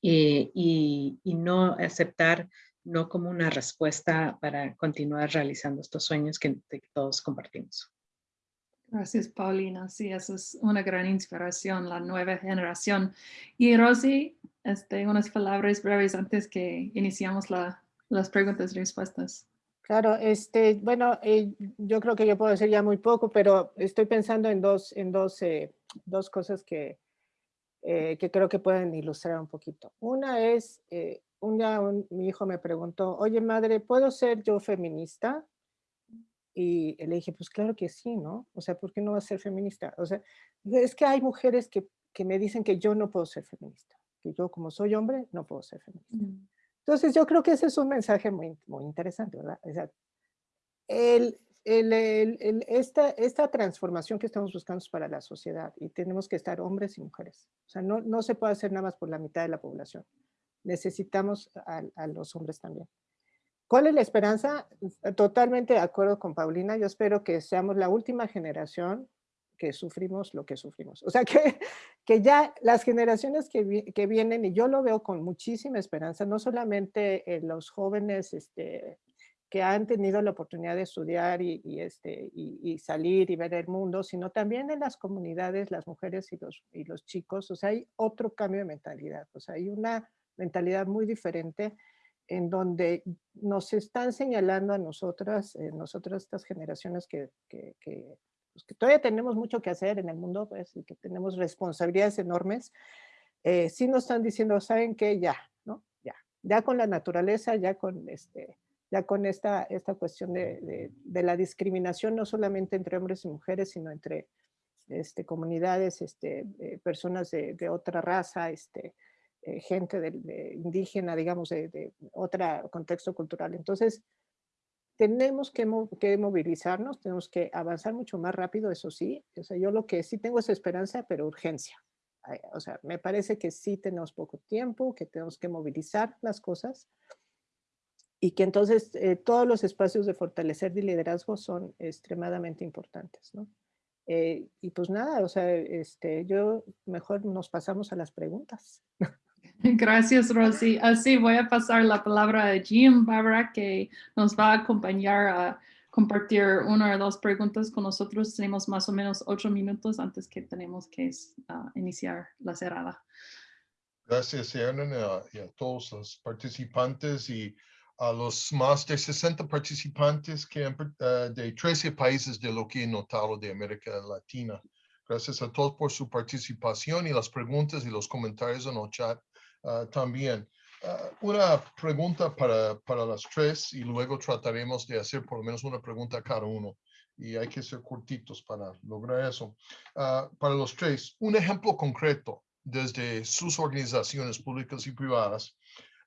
eh, y, y no aceptar no como una respuesta para continuar realizando estos sueños que todos compartimos. Gracias, Paulina. Sí, eso es una gran inspiración, la nueva generación. Y Rosy, este, unas palabras breves antes que iniciamos las preguntas y respuestas. Claro, este, bueno, eh, yo creo que yo puedo decir ya muy poco, pero estoy pensando en dos, en dos, eh, dos cosas que, eh, que creo que pueden ilustrar un poquito. Una es, un día mi hijo me preguntó, oye madre, ¿puedo ser yo feminista? Y le dije, pues claro que sí, ¿no? O sea, ¿por qué no va a ser feminista? O sea, es que hay mujeres que, que me dicen que yo no puedo ser feminista, que yo como soy hombre no puedo ser feminista. Mm. Entonces yo creo que ese es un mensaje muy, muy interesante, ¿verdad? O sea, el, el, el, esta, esta transformación que estamos buscando es para la sociedad y tenemos que estar hombres y mujeres. O sea, no, no se puede hacer nada más por la mitad de la población. Necesitamos a, a los hombres también. ¿Cuál es la esperanza? Totalmente de acuerdo con Paulina. Yo espero que seamos la última generación que sufrimos lo que sufrimos. O sea, [LAUGHS] que, que ya las generaciones que, que vienen, y yo lo veo con muchísima esperanza, no solamente en los jóvenes este, que han tenido la oportunidad de estudiar y, y este, y, y, salir y ver el mundo, sino también en las comunidades, las mujeres y los, y los chicos. O sea, hay otro cambio de mentalidad. O sea, hay una mentalidad muy diferente en donde nos están señalando a nosotras, eh, nosotras estas generaciones que, que, pues, que, todavía tenemos mucho que hacer en el mundo, pues, y que tenemos responsabilidades enormes, eh, sí nos están diciendo, ¿saben qué? Ya, ¿no? Ya, ya con la naturaleza, ya con, este, ya con esta, esta cuestión de, de, de la discriminación, no solamente entre hombres y mujeres, sino entre este, comunidades, este, eh, personas de, otra raza, este, eh, gente indígena, digamos, de, otro contexto cultural. Entonces, tenemos que, que, movilizarnos, tenemos que avanzar mucho más rápido, eso sí. O sea, yo lo que sí tengo es esperanza, pero urgencia. O sea, me parece que sí tenemos poco tiempo, que tenemos que movilizar las cosas y que entonces eh, todos los espacios de fortalecer de liderazgo son extremadamente importantes, ¿no? Eh, y pues nada, o sea, este, yo mejor nos pasamos a las preguntas. [LAUGHS] [LAUGHS] Gracias, Rosy. Así voy a pasar la palabra a Jim Barbara, que nos va a acompañar a compartir una o dos preguntas con nosotros. Tenemos más o menos ocho minutos antes que tenemos que uh, iniciar la cerrada. Gracias, Erin, y a todos los participantes y a los más de 60 participantes que uh, de 13 países de lo que he notado de América Latina. Gracias a todos por su participación y las preguntas y los comentarios en el chat uh, también. Uh, una pregunta para, para las tres y luego trataremos de hacer por lo menos una pregunta a cada uno. Y hay que ser cortitos para lograr eso. para los tres, un ejemplo concreto desde sus organizaciones públicas y privadas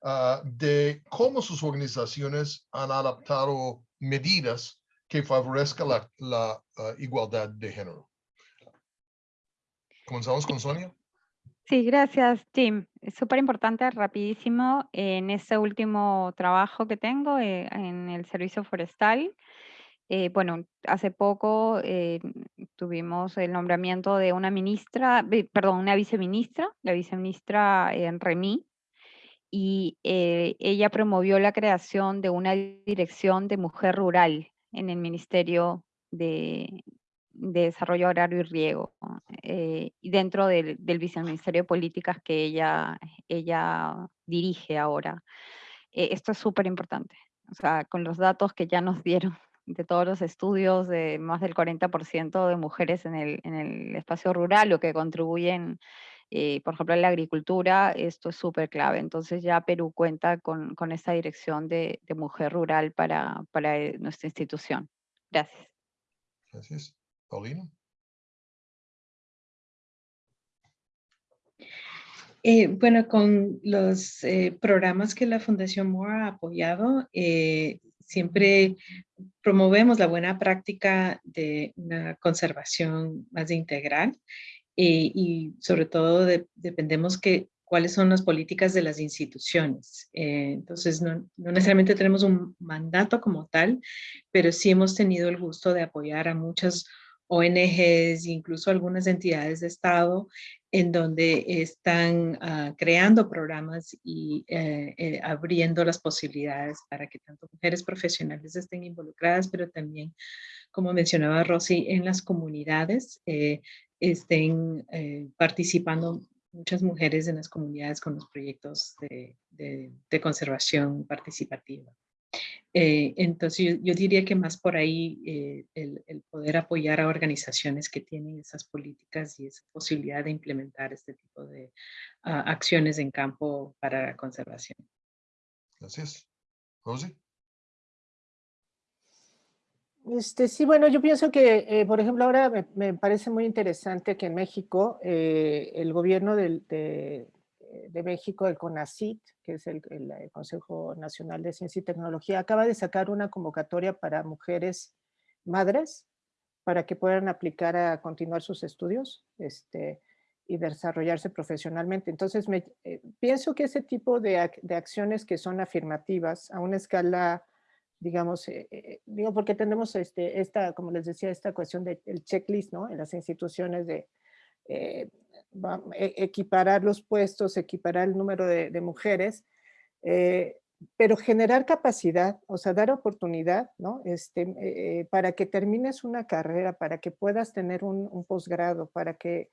Ah, de cómo sus organizaciones han adaptado medidas que favorezcan la, ah, igualdad de género. Comenzamos con Sonia. Sí, gracias, Tim. Es súper importante, rapidísimo, en ese último trabajo que tengo eh, en el servicio forestal. Eh, bueno, hace poco eh, tuvimos el nombramiento de una ministra, perdón, una viceministra, la viceministra en Remy, y ella promovió la creación de una dirección de mujer rural en el Ministerio de, Desarrollo Agrario y Riego, eh, dentro del, Viceministerio de Políticas que ella, ella dirige ahora. Eh, esto es súper importante, o sea, con los datos que ya nos dieron [LAUGHS] de todos los estudios, de más del 40% de mujeres en el, en el espacio rural, lo que contribuyen eh, por ejemplo, en la agricultura, esto es súper clave. Entonces ya Perú cuenta con, con esta dirección de, de mujer rural para, para, eh, nuestra institución. Gracias. Gracias. Paulina. Eh, bueno, con los programas que la Fundación MORE ha apoyado, siempre promovemos la buena práctica de una conservación más integral eh, y sobre todo dependemos que cuáles son las políticas de las instituciones. Eh, entonces, no, no, necesariamente tenemos un mandato como tal, pero sí hemos tenido el gusto de apoyar a muchas ONGs, incluso algunas entidades de Estado, en donde están ah, creando programas y eh, abriendo las posibilidades para que tanto mujeres profesionales estén involucradas, pero también, como mencionaba Rosy, en las comunidades, estén eh, participando muchas mujeres en las comunidades con los proyectos de, conservación participativa. Eh, entonces yo, diría que más por ahí eh, el, el, poder apoyar a organizaciones que tienen esas políticas y esa posibilidad de implementar este tipo de ah, acciones en campo para la conservación. Gracias. Rosy. Este, sí, bueno, yo pienso que, eh, por ejemplo, ahora me, parece muy interesante que en México eh, el gobierno de, de, México, el CONACIT, que es el, Consejo Nacional de Ciencia y Tecnología, acaba de sacar una convocatoria para mujeres madres para que puedan aplicar a continuar sus estudios este, y desarrollarse profesionalmente. Entonces, eh, pienso que ese tipo de, de acciones que son afirmativas a una escala digamos, eh, eh, digo porque tenemos este, esta, como les decía, esta cuestión del checklist, ¿no? En las instituciones de eh, equiparar los puestos, equiparar el número de, mujeres, pero generar capacidad, o sea, dar oportunidad, ¿no? Este, para que termines una carrera, para que puedas tener un, un posgrado, para que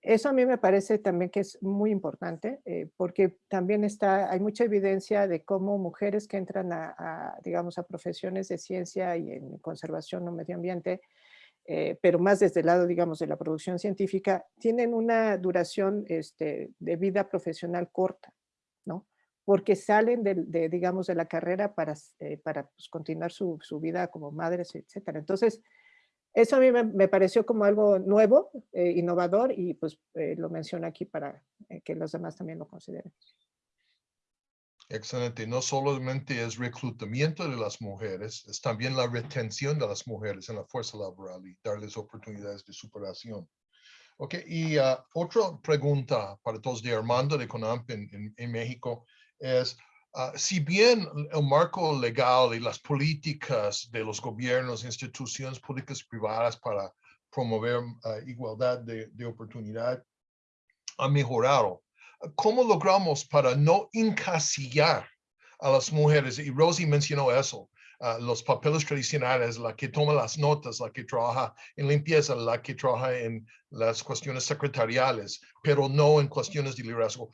eso a mí me parece también que es muy importante, eh, porque también está, hay mucha evidencia de cómo mujeres que entran a, digamos, a profesiones de ciencia y en conservación o medio ambiente, eh, pero más desde el lado, digamos, de la producción científica, tienen una duración este, de vida profesional corta, ¿no? Porque salen de, digamos, de la carrera para, eh, para pues, continuar su, su, vida como madres, etcétera. Entonces, Eso a mí me, pareció como algo nuevo, eh, innovador, y pues lo menciono aquí para que los demás también lo consideren. Excelente. No solamente es reclutamiento de las mujeres, es también la retención de las mujeres en la fuerza laboral y darles oportunidades de superación. Ok, y ah, otra pregunta para todos de Armando de CONAMP en, en- México es, ah, si bien el marco legal y las políticas de los gobiernos, instituciones públicas privadas para promover ah, igualdad de, de oportunidad ha mejorado, ¿cómo logramos para no encasillar a las mujeres? Y Rosie mencionó eso, ah, los papeles tradicionales, la que toma las notas, la que trabaja en limpieza, la que trabaja en las cuestiones secretariales, pero no en cuestiones de liderazgo.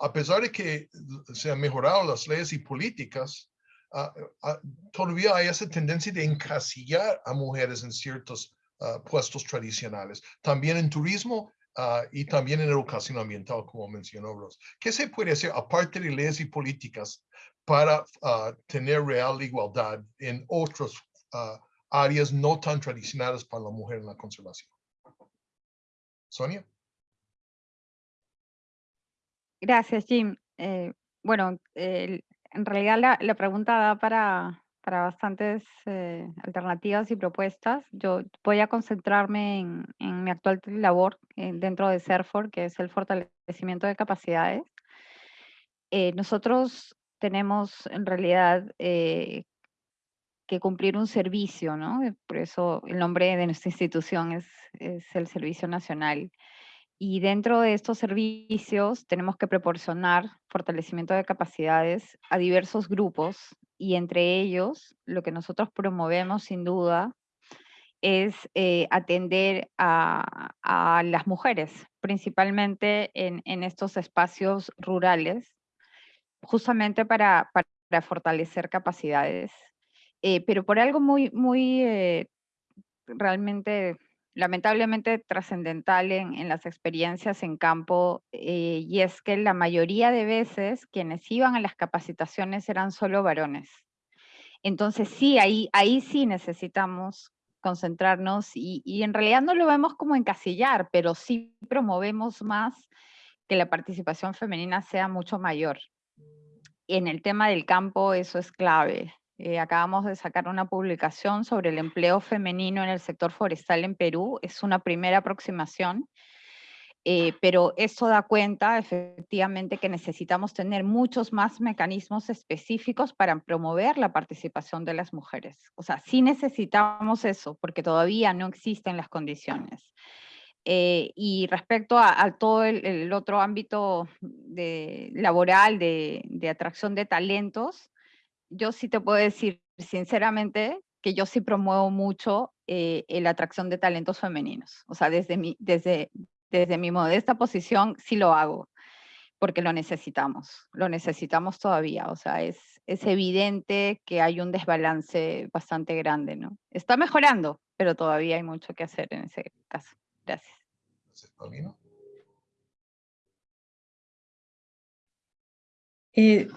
A pesar de que se han mejorado las leyes y políticas, ah, ah, todavía hay esa tendencia de encasillar a mujeres en ciertos puestos tradicionales. También en turismo ah, y también en educación ambiental, como mencionó Ros. ¿Qué se puede hacer aparte de leyes y políticas para ah, tener real igualdad en otras ah, áreas no tan tradicionales para la mujer en la conservación? Sonia. Gracias, Jim. Eh, bueno, el- en realidad la, la pregunta da para, para bastantes eh, alternativas y propuestas. Yo voy a concentrarme en, en mi actual labor eh, dentro de CERFOR, que es el fortalecimiento de capacidades. Eh, nosotros tenemos en realidad eh, que cumplir un servicio, ¿no? Eh, Por eso el nombre de nuestra institución es, es el Servicio Nacional. Y dentro de estos servicios tenemos que proporcionar fortalecimiento de capacidades a diversos grupos y entre ellos lo que nosotros promovemos sin duda es eh, atender a, las mujeres, principalmente en, estos espacios rurales, justamente para, para fortalecer capacidades. Eh, pero por algo muy, muy eh, realmente lamentablemente trascendental en, las experiencias en campo eh, y es que la mayoría de veces quienes iban a las capacitaciones eran solo varones. Entonces sí, ahí, ahí sí necesitamos concentrarnos y, y en realidad no lo vemos como encasillar, pero sí promovemos más que la participación femenina sea mucho mayor. En el tema del campo eso es clave. Eh, acabamos de sacar una publicación sobre el empleo femenino en el sector forestal en Perú. Es una primera aproximación, eh, pero esto da cuenta efectivamente que necesitamos tener muchos más mecanismos específicos para promover la participación de las mujeres. O sea, sí necesitamos eso, porque todavía no existen las condiciones. Eh, y respecto a, a todo el, el, otro ámbito de, laboral de, de atracción de talentos, yo sí te puedo decir sinceramente que yo sí promuevo mucho eh, la atracción de talentos femeninos. O sea, desde mi, desde, desde mi modesta posición sí lo hago, porque lo necesitamos, lo necesitamos todavía. O sea, es, es evidente que hay un desbalance bastante grande, ¿no? Está mejorando, pero todavía hay mucho que hacer en ese caso. Gracias. Gracias, Paulino. Eh,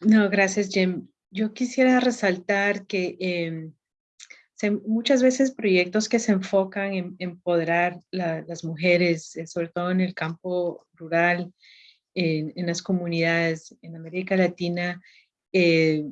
no, gracias, Jim. Yo quisiera resaltar que se, muchas veces proyectos que se enfocan en empoderar la, las mujeres, eh, sobre todo en el campo rural, en, las comunidades en América Latina, eh,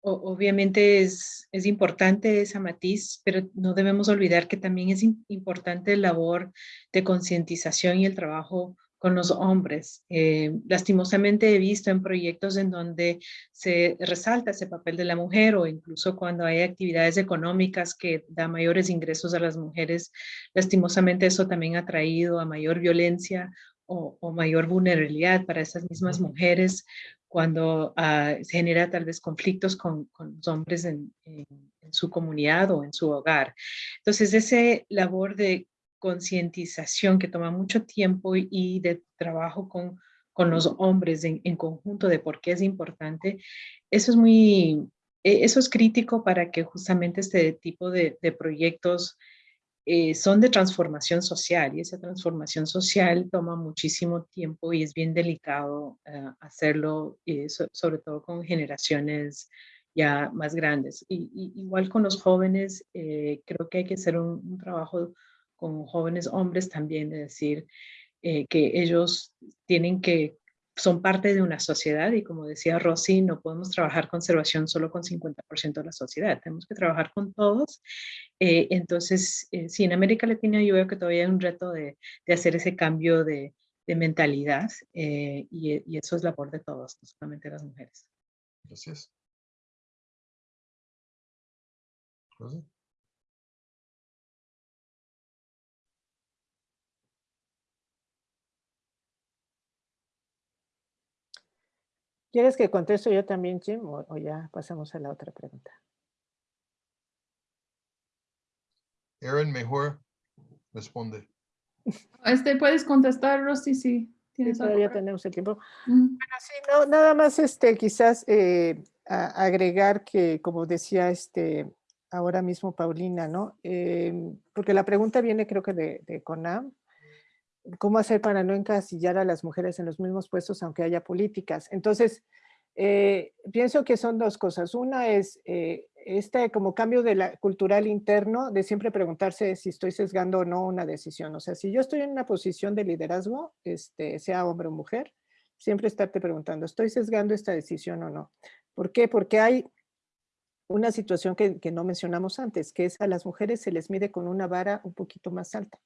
obviamente es, es importante esa matiz, pero no debemos olvidar que también es importante la labor de concientización y el trabajo con los hombres. Eh, lastimosamente he visto en proyectos en donde se resalta ese papel de la mujer o incluso cuando hay actividades económicas que da mayores ingresos a las mujeres, lastimosamente eso también ha traído a mayor violencia o, o mayor vulnerabilidad para esas mismas mujeres cuando uh, se genera tal vez conflictos con, con los hombres en, en, en su comunidad o en su hogar. Entonces, ese labor de concientización que toma mucho tiempo y de trabajo con, con los hombres en, en, conjunto de por qué es importante, eso es muy, eso es crítico para que justamente este tipo de, de proyectos eh, son de transformación social y esa transformación social toma muchísimo tiempo y es bien delicado uh, hacerlo, eh, so, sobre todo con generaciones ya más grandes. Y, y igual con los jóvenes, eh, creo que hay que hacer un, un, trabajo con jóvenes hombres también, de decir eh, que ellos tienen que, son parte de una sociedad y como decía Rosy, no podemos trabajar conservación solo con 50% de la sociedad, tenemos que trabajar con todos. Eh, entonces, eh, sí, en América Latina yo veo que todavía hay un reto de, de hacer ese cambio de, de mentalidad y, y, eso es labor de todos, no solamente las mujeres. Gracias. Rosy. ¿Quieres que contesto yo también, Jim, o, o, ya pasamos a la otra pregunta? Aaron, mejor responde. [LAUGHS] Este, puedes contestar, Rosy, si tienes sí, todavía tenemos el tiempo. Mm. Bueno, sí, no, nada más este, quizás eh, a, agregar que, como decía este, ahora mismo Paulina, ¿no? Eh, porque la pregunta viene creo que de, de CONAM, cómo hacer para no encasillar a las mujeres en los mismos puestos aunque haya políticas. Entonces, eh, pienso que son dos cosas. Una es eh, este como cambio de la, cultural interno de siempre preguntarse si estoy sesgando o no una decisión. O sea, si yo estoy en una posición de liderazgo, este, sea hombre o mujer, siempre estarte preguntando, ¿estoy sesgando esta decisión o no? ¿Por qué? Porque hay una situación que, que no mencionamos antes, que es a las mujeres se les mide con una vara un poquito más alta.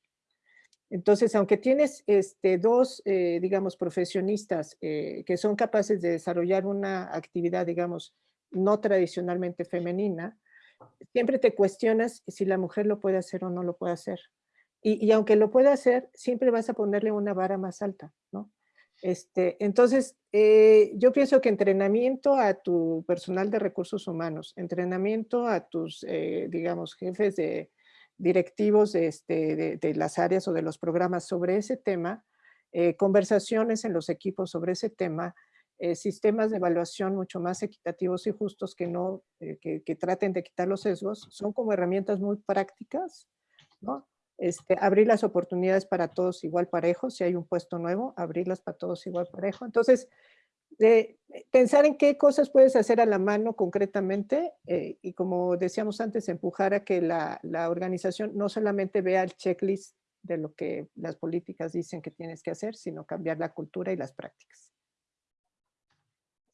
Entonces, aunque tienes este, dos, eh, digamos, profesionistas eh, que son capaces de desarrollar una actividad, digamos, no tradicionalmente femenina, siempre te cuestionas si la mujer lo puede hacer o no lo puede hacer. Y, y aunque lo pueda hacer, siempre vas a ponerle una vara más alta, ¿no? Este, entonces, eh, yo pienso que entrenamiento a tu personal de recursos humanos, entrenamiento a tus, digamos, jefes de, directivos de, este, de, de, las áreas o de los programas sobre ese tema, eh, conversaciones en los equipos sobre ese tema, eh, sistemas de evaluación mucho más equitativos y justos que, no, eh, que, que, traten de quitar los sesgos, son como herramientas muy prácticas, ¿no? Este, abrir las oportunidades para todos igual parejo, si hay un puesto nuevo, abrirlas para todos igual parejo. Entonces, de pensar en qué cosas puedes hacer a la mano concretamente eh, y como decíamos antes, empujar a que la, la, organización no solamente vea el checklist de lo que las políticas dicen que tienes que hacer, sino cambiar la cultura y las prácticas.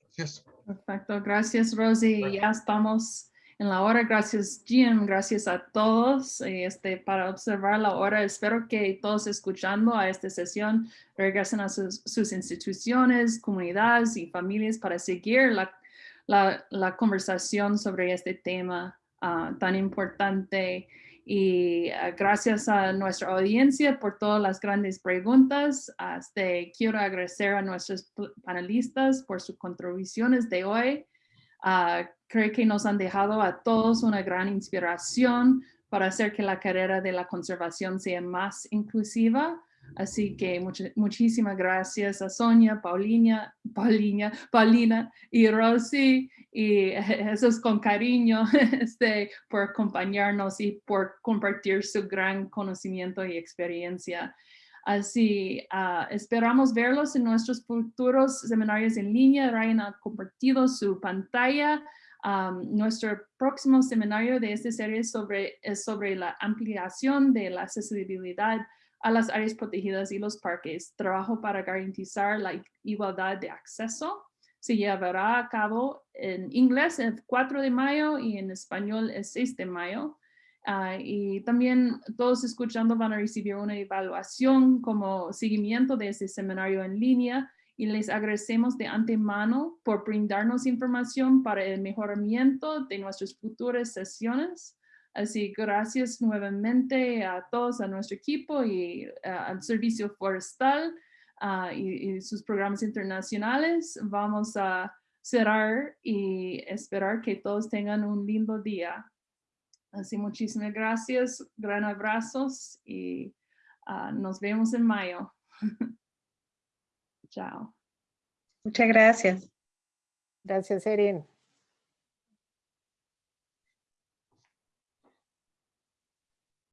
Gracias. Perfecto, gracias Rosy. Bueno. Ya estamos en la hora. Gracias Jim, gracias a todos este, para observar la hora. Espero que todos escuchando a esta sesión regresen a sus, sus instituciones, comunidades y familias para seguir la, conversación sobre este tema uh, tan importante. Y uh, gracias a nuestra audiencia por todas las grandes preguntas. Este, quiero agradecer a nuestros panelistas por sus contribuciones de hoy. Creo que nos han dejado a todos una gran inspiración para hacer que la carrera de la conservación sea más inclusiva. Así que much muchísimas gracias a Sonia, Paulina, Paulina, Paulina y Rosy y [LAUGHS] Jesús con cariño [LAUGHS] este, por acompañarnos y por compartir su gran conocimiento y experiencia. Así, uh, esperamos verlos en nuestros futuros seminarios en línea. Ryan ha compartido su pantalla. Nuestro próximo seminario de esta serie sobre, es sobre la ampliación de la accesibilidad a las áreas protegidas y los parques. Trabajo para garantizar la igualdad de acceso. Se llevará a cabo en inglés el 4 de mayo y en español el 6 de mayo. Uh, y también todos escuchando van a recibir una evaluación como seguimiento de este seminario en línea y les agradecemos de antemano por brindarnos información para el mejoramiento de nuestras futuras sesiones. Así, gracias nuevamente a todos, a nuestro equipo y uh, al Servicio Forestal uh, y, y sus programas internacionales. Vamos a cerrar y esperar que todos tengan un lindo día. Así muchísimas gracias, gran abrazos y uh, nos vemos en mayo. [LAUGHS] Chao. Muchas gracias. Gracias, Erin.